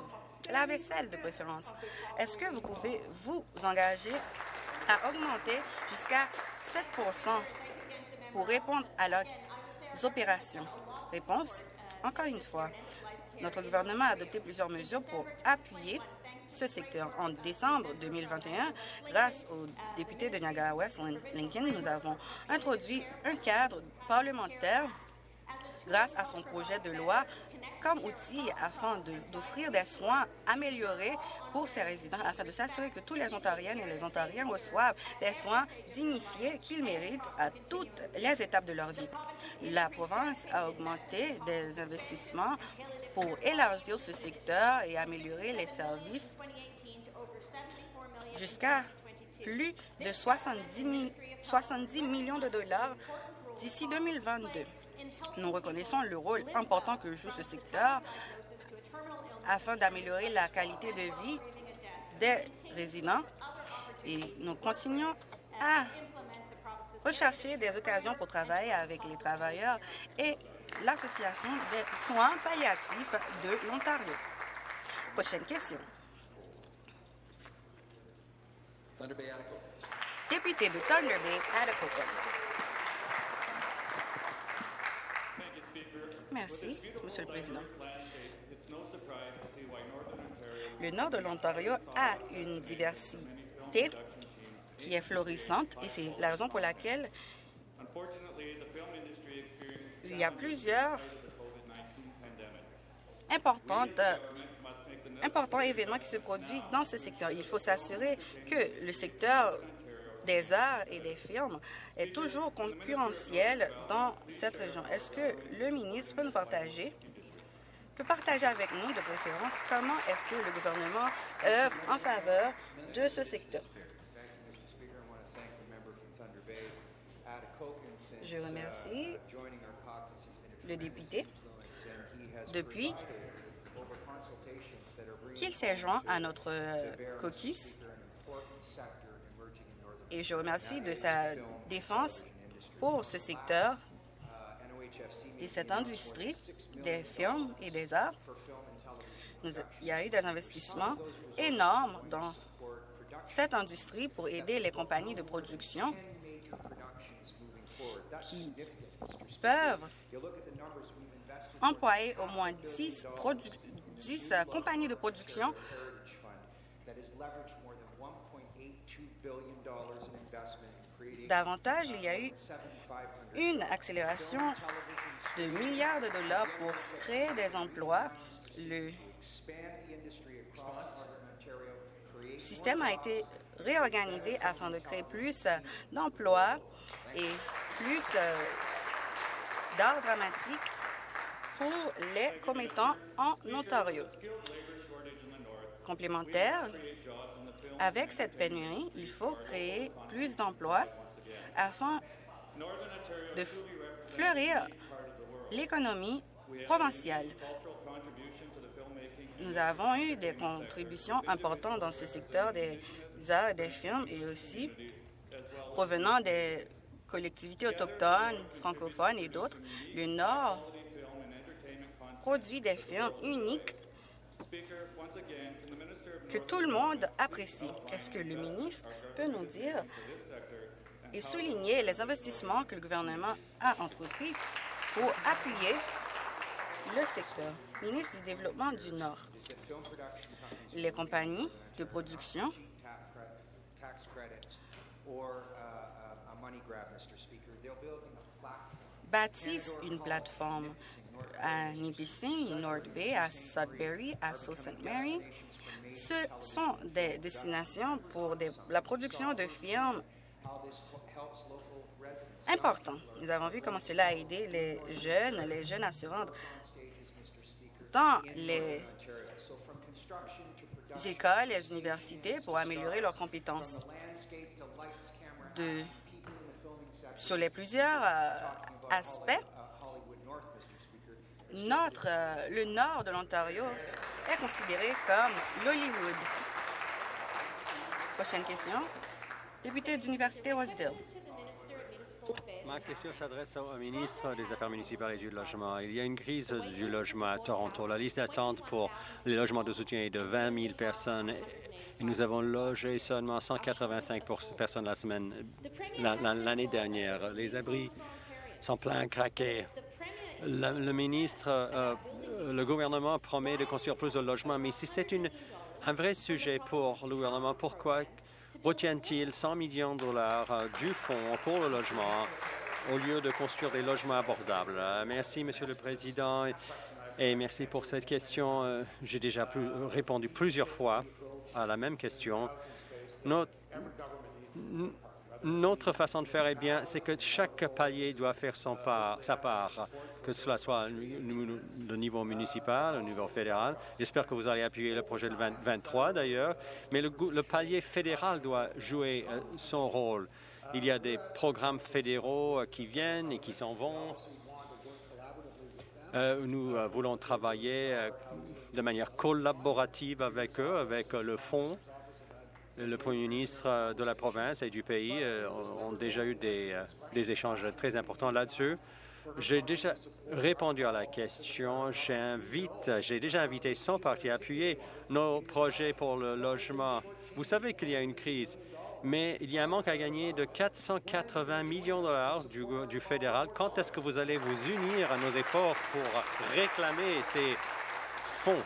la vaisselle de préférence. Est-ce que vous pouvez vous engager à augmenter jusqu'à 7 pour répondre à leurs opérations? Réponse, encore une fois, notre gouvernement a adopté plusieurs mesures pour appuyer ce secteur. En décembre 2021, grâce au député de Niagara-West, Lincoln, nous avons introduit un cadre parlementaire grâce à son projet de loi comme outil afin d'offrir des soins améliorés pour ces résidents, afin de s'assurer que tous les Ontariennes et les Ontariens reçoivent des soins dignifiés qu'ils méritent à toutes les étapes de leur vie. La province a augmenté des investissements pour élargir ce secteur et améliorer les services jusqu'à plus de 70, 70 millions de dollars d'ici 2022. Nous reconnaissons le rôle important que joue ce secteur afin d'améliorer la qualité de vie des résidents et nous continuons à rechercher des occasions pour travailler avec les travailleurs et l'Association des soins palliatifs de l'Ontario. Prochaine question. Député de Thunder Bay, Atikokan. Merci, Monsieur le Président. Le nord de l'Ontario a une diversité qui est florissante et c'est la raison pour laquelle il y a plusieurs importantes, importants événements qui se produisent dans ce secteur. Il faut s'assurer que le secteur des arts et des firmes est toujours concurrentiel dans cette région. Est-ce que le ministre peut nous partager, peut partager avec nous, de préférence, comment est-ce que le gouvernement œuvre en faveur de ce secteur? Je remercie le député depuis qu'il s'est joint à notre caucus et je remercie de sa défense pour ce secteur et cette industrie des films et des arts. il y a eu des investissements énormes dans cette industrie pour aider les compagnies de production qui peuvent employer au moins 10, 10 compagnies de production Davantage, il y a eu une accélération de milliards de dollars pour créer des emplois. Le système a été réorganisé afin de créer plus d'emplois et plus euh, d'art dramatique pour les commettants en Ontario. Complémentaire, avec cette pénurie, il faut créer plus d'emplois afin de fleurir l'économie provinciale. Nous avons eu des contributions importantes dans ce secteur des arts et des firmes et aussi provenant des collectivités autochtones, francophones et d'autres. Le Nord produit des firmes uniques que tout le monde apprécie. Est-ce que le ministre peut nous dire et souligner les investissements que le gouvernement a entrepris pour appuyer le secteur? Ministre du Développement du Nord, les compagnies de production bâtissent une plateforme à Nipissing, North Bay, à Sudbury, à Sault Ste. Mary. Ce sont des destinations pour la production de firmes importantes. Nous avons vu comment cela a aidé les jeunes, les jeunes à se rendre dans les écoles, les universités pour améliorer leurs compétences. De, sur les plusieurs euh, aspects, notre, euh, le nord de l'Ontario est considéré comme l'Hollywood. Prochaine question. Député d'Université Rosedale. Ma question s'adresse au ministre des Affaires municipales et du Logement. Il y a une crise du logement à Toronto. La liste d'attente pour les logements de soutien est de 20 000 personnes et nous avons logé seulement 185 personnes la semaine l'année dernière. Les abris sont pleins craqués. Le, ministre, euh, le gouvernement promet de construire plus de logements, mais si c'est un vrai sujet pour le gouvernement. Pourquoi retient-il 100 millions de dollars euh, du fonds pour le logement au lieu de construire des logements abordables? Euh, merci, Monsieur le Président, et merci pour cette question. Euh, j'ai déjà répondu plusieurs fois à la même question. Notre, notre façon de faire, est bien, c'est que chaque palier doit faire son part, sa part, que cela soit le niveau municipal, le niveau fédéral. J'espère que vous allez appuyer le projet de 23 d'ailleurs, mais le, palier fédéral doit jouer euh, son rôle. Il y a des programmes fédéraux euh, qui viennent et qui s'en vont. Euh, nous voulons travailler de manière collaborative avec eux, avec le fonds le Premier ministre euh, de la province et du pays euh, ont déjà eu euh, des, échanges très importants là-dessus. J'ai déjà répondu à la question. J'invite, j'ai déjà invité son parti à appuyer nos projets pour le logement. Vous savez qu'il y a une crise, mais il y a un manque à gagner de 480 millions de dollars du, du fédéral. Quand est-ce que vous allez vous unir à nos efforts pour réclamer ces fonds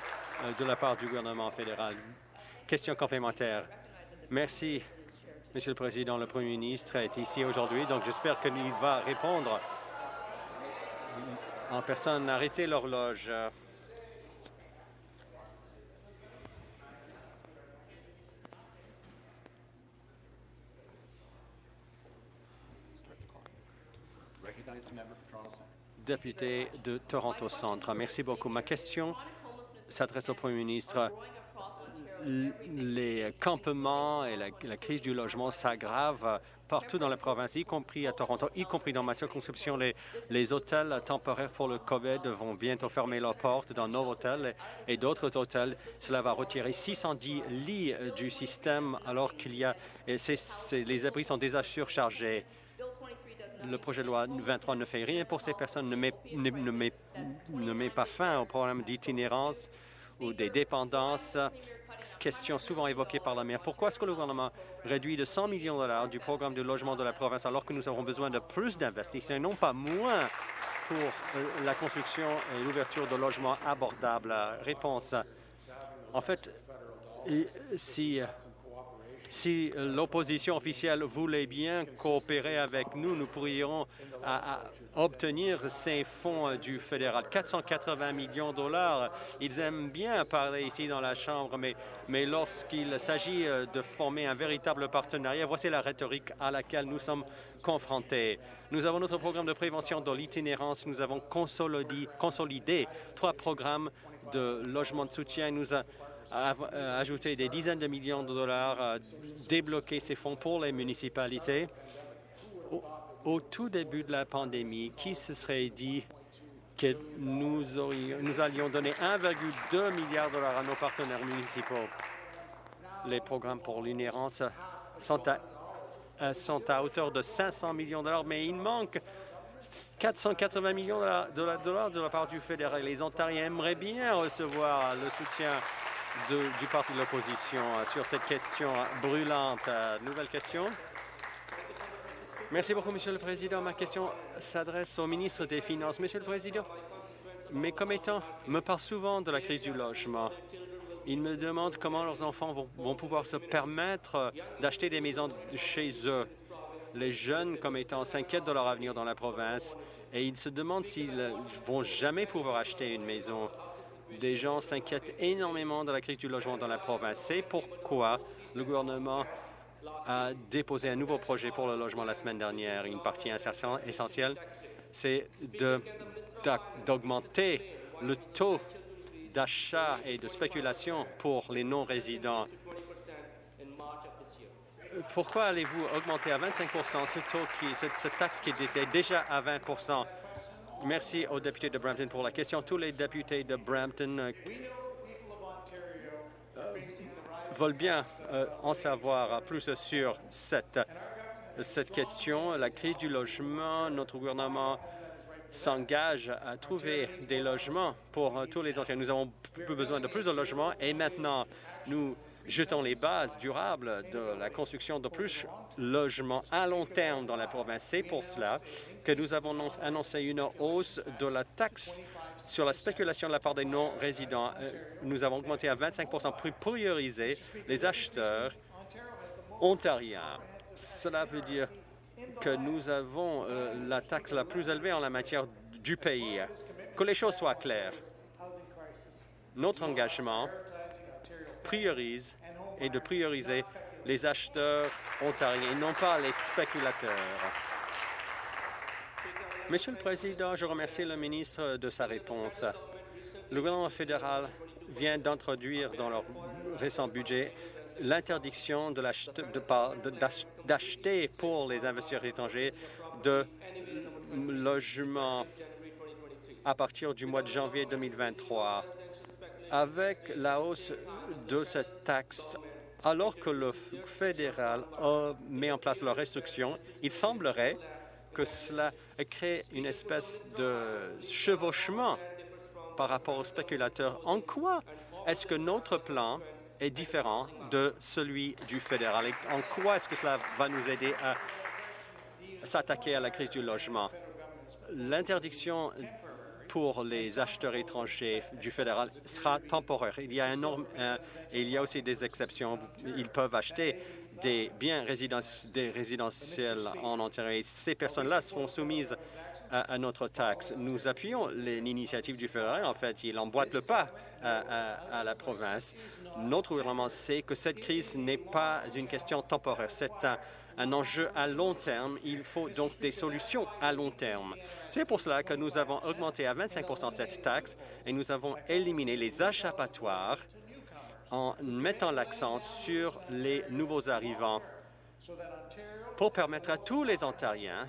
de la part du gouvernement fédéral? Question complémentaire. Merci, Monsieur le Président. Le Premier ministre est ici aujourd'hui, donc j'espère qu'il va répondre en personne. Arrêtez l'horloge. Député de Toronto Centre. Merci beaucoup. Ma question s'adresse au Premier ministre les campements et la, crise du logement s'aggravent partout dans la province, y compris à Toronto, y compris dans ma circonscription. Les, hôtels temporaires pour le COVID vont bientôt fermer leurs portes dans nos hôtels et, d'autres hôtels. Cela va retirer 610 lits du système alors qu'il y a... Les abris sont déjà surchargés. Le projet de loi 23 ne fait rien pour ces personnes, ne met, ne, met, ne met pas fin au problème d'itinérance ou des dépendances question souvent évoquée par la maire. Pourquoi est-ce que le gouvernement réduit de 100 millions de dollars du programme de logement de la province alors que nous avons besoin de plus d'investissements, non pas moins pour euh, la construction et l'ouverture de logements abordables? Réponse. En fait, si si l'opposition officielle voulait bien coopérer avec nous, nous pourrions obtenir ces fonds du fédéral. 480 millions de dollars, ils aiment bien parler ici dans la Chambre, mais, mais lorsqu'il s'agit euh, de former un véritable partenariat, voici la rhétorique à laquelle nous sommes confrontés. Nous avons notre programme de prévention de l'itinérance. Nous avons consolidé, trois programmes de logement de soutien. Ajouter des dizaines de millions de dollars, débloquer ces fonds pour les municipalités. Au, tout début de la pandémie, qui se serait dit que nous, nous allions donner 1,2 milliard de dollars à nos partenaires municipaux? Les programmes pour l'inhérence sont à, euh, sont à hauteur de 500 millions de dollars, mais il manque 480 millions de dollars de la part du fédéral. Les Ontariens aimeraient bien recevoir le soutien du parti de l'opposition euh, sur cette question brûlante. Euh, nouvelle question. Merci beaucoup, Monsieur le Président. Ma question s'adresse au ministre des Finances. Monsieur le Président, mes commettants me parlent souvent de la crise du logement. Ils me demandent comment leurs enfants vont, pouvoir se permettre euh, d'acheter des maisons chez eux. Les jeunes commettants s'inquiètent de leur avenir dans la province et ils se demandent s'ils vont jamais pouvoir acheter une maison des gens s'inquiètent énormément de la crise du logement dans la province. C'est pourquoi le gouvernement a déposé un nouveau projet pour le logement la semaine dernière. Une partie essentielle, c'est d'augmenter le taux d'achat et de spéculation pour les non-résidents. Pourquoi allez-vous augmenter à 25 ce taux, qui, cette taxe qui était déjà à 20 Merci aux députés de Brampton pour la question. Tous les députés de Brampton euh, veulent bien euh, en savoir plus sur cette, question. La crise du logement, notre gouvernement s'engage à trouver des logements pour euh, tous les enfants. Nous avons besoin de plus de logements et maintenant, nous jetons les bases durables de la construction de plus de logements à long terme dans la province. C'est pour cela que nous avons annoncé une hausse de la taxe Sur la spéculation de la part des non-résidents, euh, nous avons augmenté à 25% pour prioriser les acheteurs ontariens. Cela veut dire que nous avons euh, la taxe la plus élevée en la matière du pays. Que les choses soient claires. Notre engagement priorise et de prioriser les acheteurs ontariens et non pas les spéculateurs. Monsieur le Président, je remercie le ministre de sa réponse. Le gouvernement fédéral vient d'introduire dans leur récent budget l'interdiction d'acheter pour les investisseurs étrangers de logements à partir du mois de janvier 2023. Avec la hausse de cette taxe, alors que le fédéral met en place leurs restrictions, il semblerait que cela crée une espèce de chevauchement par rapport aux spéculateurs. En quoi est-ce que notre plan est différent de celui du fédéral? Et en quoi est-ce que cela va nous aider à s'attaquer à la crise du logement? L'interdiction pour les acheteurs étrangers du fédéral sera temporaire. Il y a, un, et il y a aussi des exceptions. Ils peuvent acheter des biens résidentiels en Ontario. ces personnes-là seront soumises à, notre taxe. Nous appuyons l'initiative du fédéral. En fait, il emboîte le pas à, la province. Notre gouvernement sait que cette crise n'est pas une question temporaire. C'est un, un enjeu à long terme. Il faut donc des solutions à long terme. C'est pour cela que nous avons augmenté à 25 cette taxe et nous avons éliminé les achapatoires en mettant l'accent sur les nouveaux arrivants pour permettre à tous les Ontariens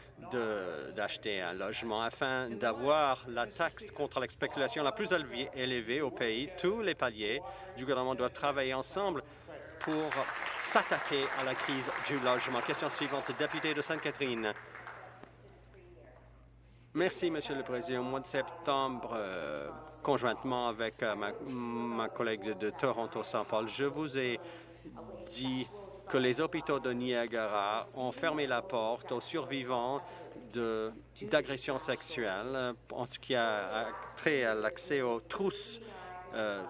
d'acheter un logement afin d'avoir la taxe contre la spéculation la plus élevée au pays. Tous les paliers du gouvernement doivent travailler ensemble pour s'attaquer à la crise du logement. Question suivante, député de Sainte-Catherine. Merci, Monsieur le Président. Au mois de septembre, euh, conjointement avec euh, ma, collègue de Toronto-Saint Paul, je vous ai dit que les hôpitaux de Niagara ont fermé la porte aux survivants d'agressions sexuelles en ce qui a trait à l'accès aux trousses euh,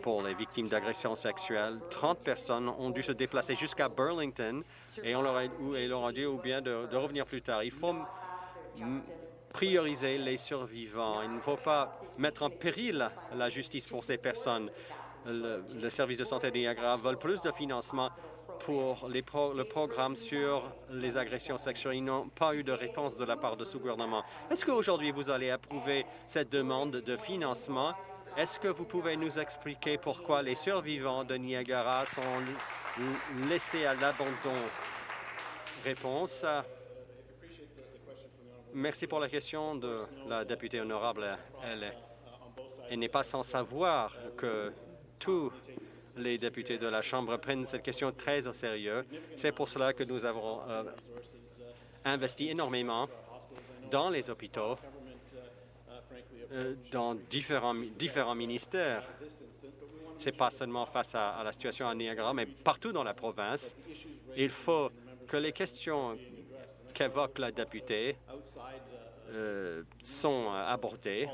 pour les victimes d'agressions sexuelles. 30 personnes ont dû se déplacer jusqu'à Burlington et on leur a, dit ou bien de revenir plus tard. Il faut prioriser les survivants. Il ne faut pas mettre en péril la justice pour ces personnes. Le, service de santé de Niagara veut plus de financement pour le programme sur les agressions sexuelles. Ils n'ont pas eu de réponse de la part de ce gouvernement. Est-ce qu'aujourd'hui, vous allez approuver cette demande de financement? Est-ce que vous pouvez nous expliquer pourquoi les survivants de Niagara sont laissés à l'abandon? Réponse. Merci pour la question de la députée honorable. Elle, n'est pas sans savoir que tous les députés de la Chambre prennent cette question très au sérieux. C'est pour cela que nous avons euh, investi énormément dans les hôpitaux, euh, dans différents, ministères. Ce n'est pas seulement face à, la situation à Niagara, mais partout dans la province. Il faut que les questions qu'évoque la députée euh, sont abordés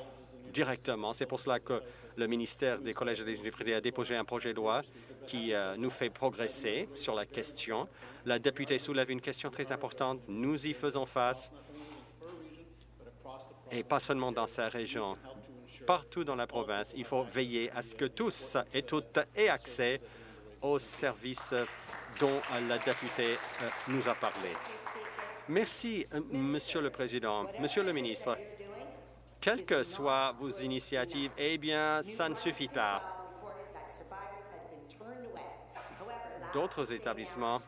directement. C'est pour cela que le ministère des Collèges et des universités a déposé un projet de loi qui euh, nous fait progresser sur la question. La députée soulève une question très importante. Nous y faisons face, et pas seulement dans sa région. Partout dans la province, il faut veiller à ce que tous et toutes aient accès aux services dont la députée euh, nous a parlé. Merci, euh, Monsieur le Président. Monsieur le ministre, quelles que soient vos initiatives, eh bien, ça ne suffit pas. D'autres établissements,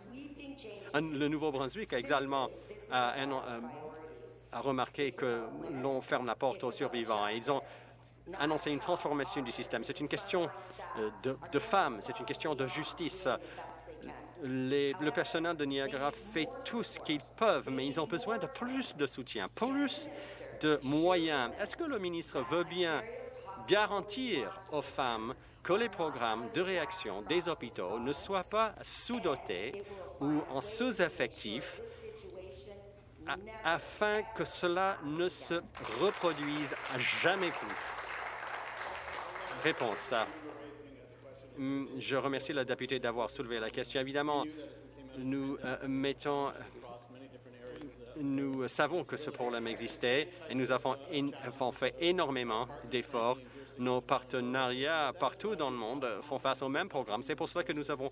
le Nouveau-Brunswick également a, euh, a remarqué que l'on ferme la porte aux survivants. Ils ont annoncé une transformation du système. C'est une question euh, de, de femmes, c'est une question de justice le personnel de Niagara fait tout ce qu'ils peuvent, mais ils ont besoin de plus de soutien, plus de moyens. Est-ce que le ministre veut bien garantir aux femmes que les programmes de réaction des hôpitaux ne soient pas sous-dotés ou en sous-effectif afin que cela ne se reproduise jamais plus? Réponse. Hmm, je remercie le député d'avoir soulevé la question. Évidemment, nous euh, mettons nous savons que ce problème existait et nous avons, fait énormément d'efforts. Nos partenariats partout dans le monde font face au même programme. C'est pour cela que nous avons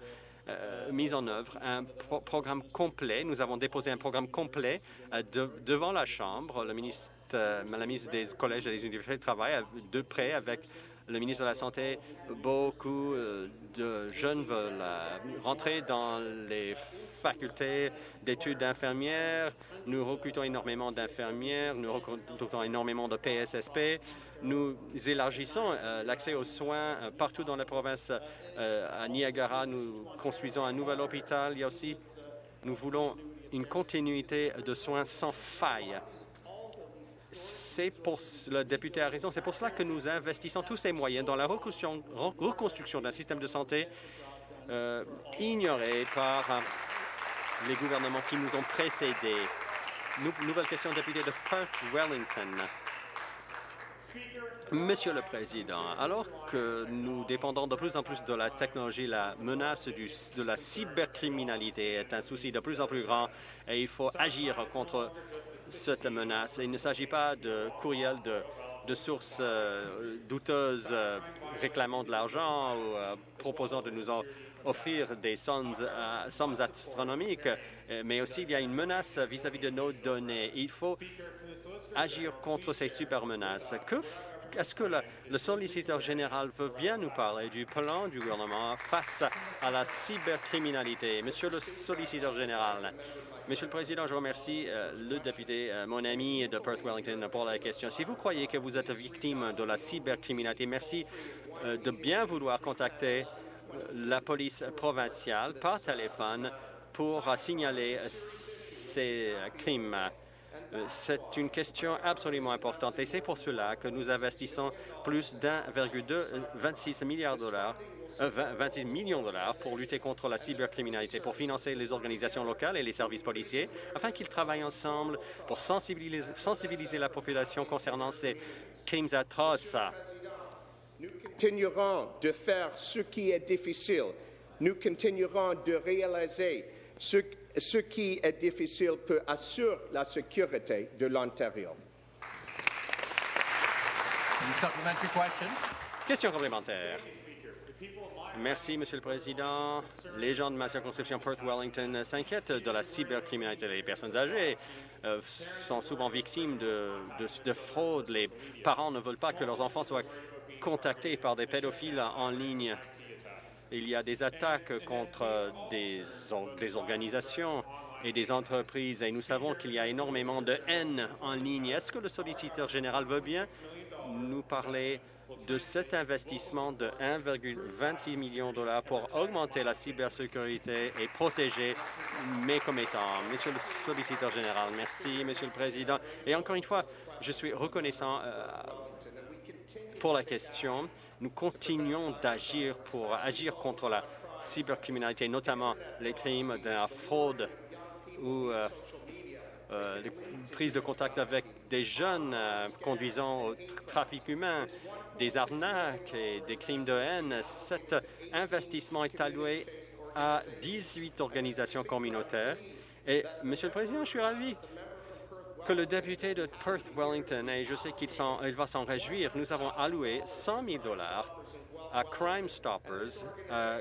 euh, mis en œuvre un programme complet. Nous avons déposé un programme complet euh, devant la Chambre. Ministre, la ministre des collèges et des universités travaille de près avec le ministre de la Santé, beaucoup euh, de jeunes veulent euh, rentrer dans les facultés d'études d'infirmières. Nous recrutons énormément d'infirmières, nous recrutons énormément de PSSP. Nous élargissons euh, l'accès aux soins partout dans la province. à Niagara, nous construisons un nouvel hôpital. Il y a aussi, nous voulons une continuité de soins sans faille c'est pour le député a raison. C'est pour cela que nous investissons tous ces moyens dans la reconstruction, d'un système de santé euh, ignoré par euh, les gouvernements qui nous ont précédés. nouvelle question, député de Perth Wellington. Monsieur le Président, alors que nous dépendons de plus en plus de la technologie, la menace de la cybercriminalité est un souci de plus en plus grand et il faut agir contre cette menace. Il ne s'agit pas de courriels de, sources euh, douteuses euh, réclamant de l'argent ou euh, proposant de nous offrir des sommes, astronomiques, mais aussi il y a une menace vis-à-vis de nos données. Il faut agir contre ces super menaces. est-ce que le, solliciteur général veut bien nous parler du plan du gouvernement face à la cybercriminalité? Monsieur le solliciteur général, Monsieur le Président, je remercie euh, le député, euh, mon ami de Perth Wellington, pour la question. Si vous croyez que vous êtes victime de la cybercriminalité, merci euh, de bien vouloir contacter la police provinciale par téléphone pour signaler ces crimes. C'est une question absolument importante et c'est pour cela que nous investissons plus d'1,26 milliard de dollars 26 millions de dollars pour lutter contre la cybercriminalité, pour financer les organisations locales et les services policiers, afin qu'ils travaillent ensemble pour sensibiliser, sensibiliser la population concernant ces crimes atroces. Nous continuerons de faire ce qui est difficile. Nous continuerons de réaliser ce, ce qui est difficile pour assurer la sécurité de l'Ontario. Question complémentaire. Merci, Monsieur le Président. Les gens de ma circonscription Perth-Wellington s'inquiètent de la cybercriminalité. Les personnes âgées euh, sont souvent victimes de, de, fraude. Les parents ne veulent pas que leurs enfants soient contactés par des pédophiles en ligne. Il y a des attaques contre des, organisations et des entreprises et nous savons qu'il y a énormément de haine en ligne. Est-ce que le solliciteur général veut bien nous parler de cet investissement de 1,26 million de dollars pour augmenter la cybersécurité et protéger mes commettants? Monsieur le solliciteur général, merci, Monsieur le Président. Et encore une fois, je suis reconnaissant euh, pour la question. Nous continuons d'agir pour agir contre la cybercriminalité, notamment les crimes de la fraude ou euh, euh, les prises de contact avec des jeunes conduisant au trafic humain, des arnaques et des crimes de haine. Cet investissement est alloué à 18 organisations communautaires. Et, Monsieur le Président, je suis ravi que le député de Perth-Wellington, et je sais qu'il il va s'en réjouir, nous avons alloué 100 000 dollars à Crime Stoppers à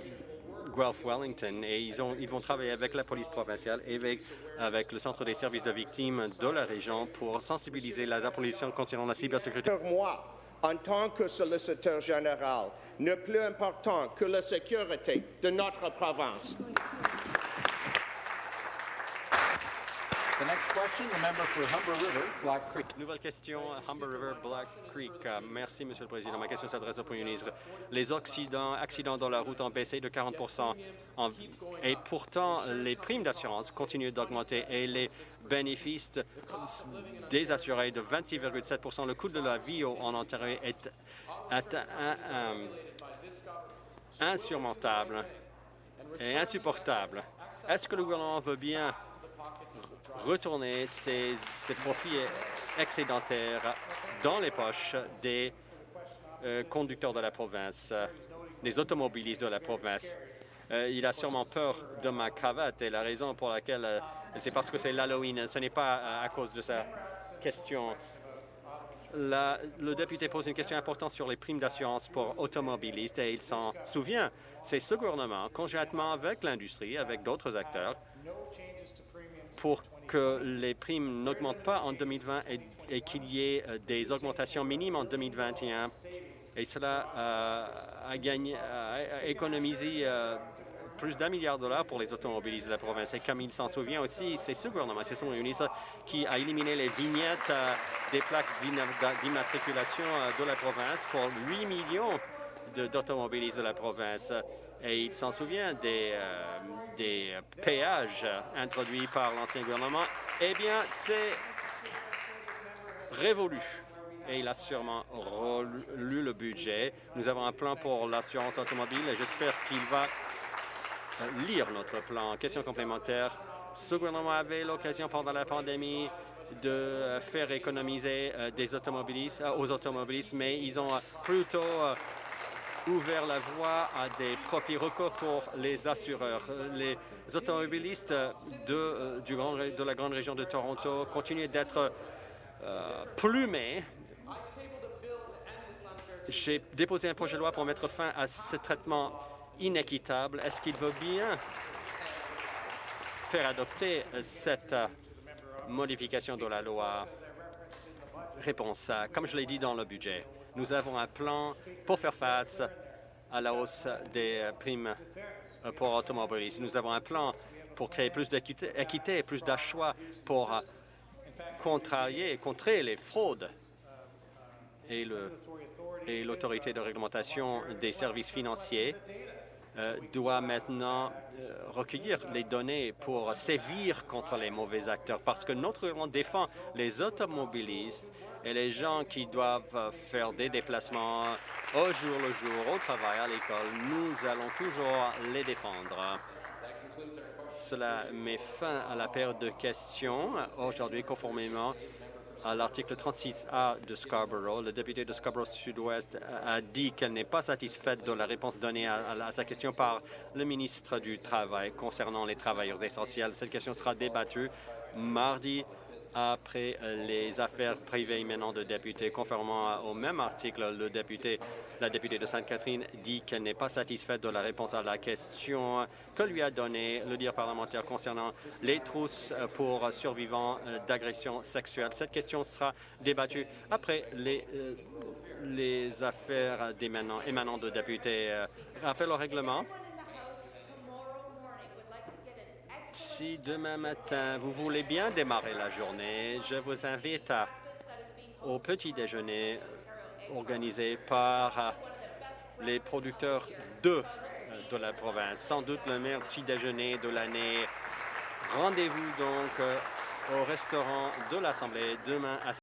Guelph Wellington et ils, ont, ils, vont travailler avec la police provinciale et avec, avec, le Centre des services de victimes de la région pour sensibiliser la police concernant la cybersécurité en tant que solliciteur général n'est plus important que la sécurité de notre province. Nouvelle question, Humber River, Black Creek. Euh, merci, Monsieur le Président. Ma question s'adresse au Premier ministre. Les accidents, accidents dans la route ont baissé de 40 et pourtant, les primes d'assurance continuent d'augmenter et les bénéfices des assurés de 26,7% Le coût de la vie en Ontario est insurmontable et insupportable. Est-ce que le gouvernement veut bien retourner ces, profits excédentaires dans les poches des euh, conducteurs de la province, des automobilistes de la province. Euh, il a sûrement peur de ma cravate et la raison pour laquelle euh, c'est parce que c'est l'Halloween. Ce n'est pas à cause de sa question. Le député pose une question importante sur les primes d'assurance pour automobilistes et il s'en souvient. C'est ce gouvernement, conjointement avec l'industrie, avec d'autres acteurs, pour que les primes n'augmentent pas en 2020 et, et qu'il y ait euh, des augmentations minimes en 2021. Et cela euh, a, a- économisé euh, plus d'un milliard de dollars pour les automobilistes de la province. Et comme il s'en souvient aussi, c'est ce gouvernement, c'est son ministre qui a éliminé les vignettes des plaques d'imma- d'immatriculation de la province pour 8 millions d'automobilistes de la province. Et il s'en souvient des, euh, des péages introduits par l'ancien gouvernement. Eh bien, c'est révolu. Et il a sûrement relu le budget. Nous avons un plan pour l'assurance automobile et j'espère qu'il va euh, lire notre plan. Question complémentaire. Ce gouvernement avait l'occasion pendant la pandémie de euh, faire économiser des automobilistes, aux automobilistes, mais ils ont plutôt ouvert la voie à des profits records pour les assureurs. Les automobilistes de, euh, la grande région de Toronto continuent d'être euh, plumés. J'ai déposé un projet de loi pour mettre fin à ce traitement inéquitable. Est-ce qu'il veut bien faire adopter cette modification de la loi? Réponse. Comme je l'ai dit dans le budget, nous avons un plan pour faire face à la hausse des primes pour automobilistes. Nous avons un plan pour créer plus d'équité équité et plus d'achat pour contrarier et contrer les fraudes. Et l'autorité de réglementation des services financiers doit maintenant euh, recueillir les données pour sévir contre les mauvais acteurs parce que notre gouvernement défend les automobilistes et les gens qui doivent euh, faire des déplacements au jour le jour, au travail, à l'école. Nous allons toujours les défendre. Cela met fin à la période de questions aujourd'hui conformément à l'article 36A de Scarborough. Le député de Scarborough Sud-Ouest a dit qu'elle n'est pas satisfaite de la réponse donnée à, à sa question par le ministre du Travail concernant les travailleurs essentiels. Cette question sera débattue mardi après les affaires privées émanant de députés. Conformément au même article, le député, la députée de Sainte-Catherine dit qu'elle n'est pas satisfaite de la réponse à la question que lui a donnée le dire parlementaire concernant les trousses pour survivants euh, d'agressions sexuelles. Cette question sera débattue après les, euh, affaires émanant de députés. Euh, Rappel au règlement. Si demain matin vous voulez bien démarrer la journée, je vous invite au petit déjeuner organisé par euh, les producteurs d'œufs euh, de la province. Sans doute le meilleur petit déjeuner de l'année. Rendez-vous donc euh, au restaurant de l'Assemblée demain à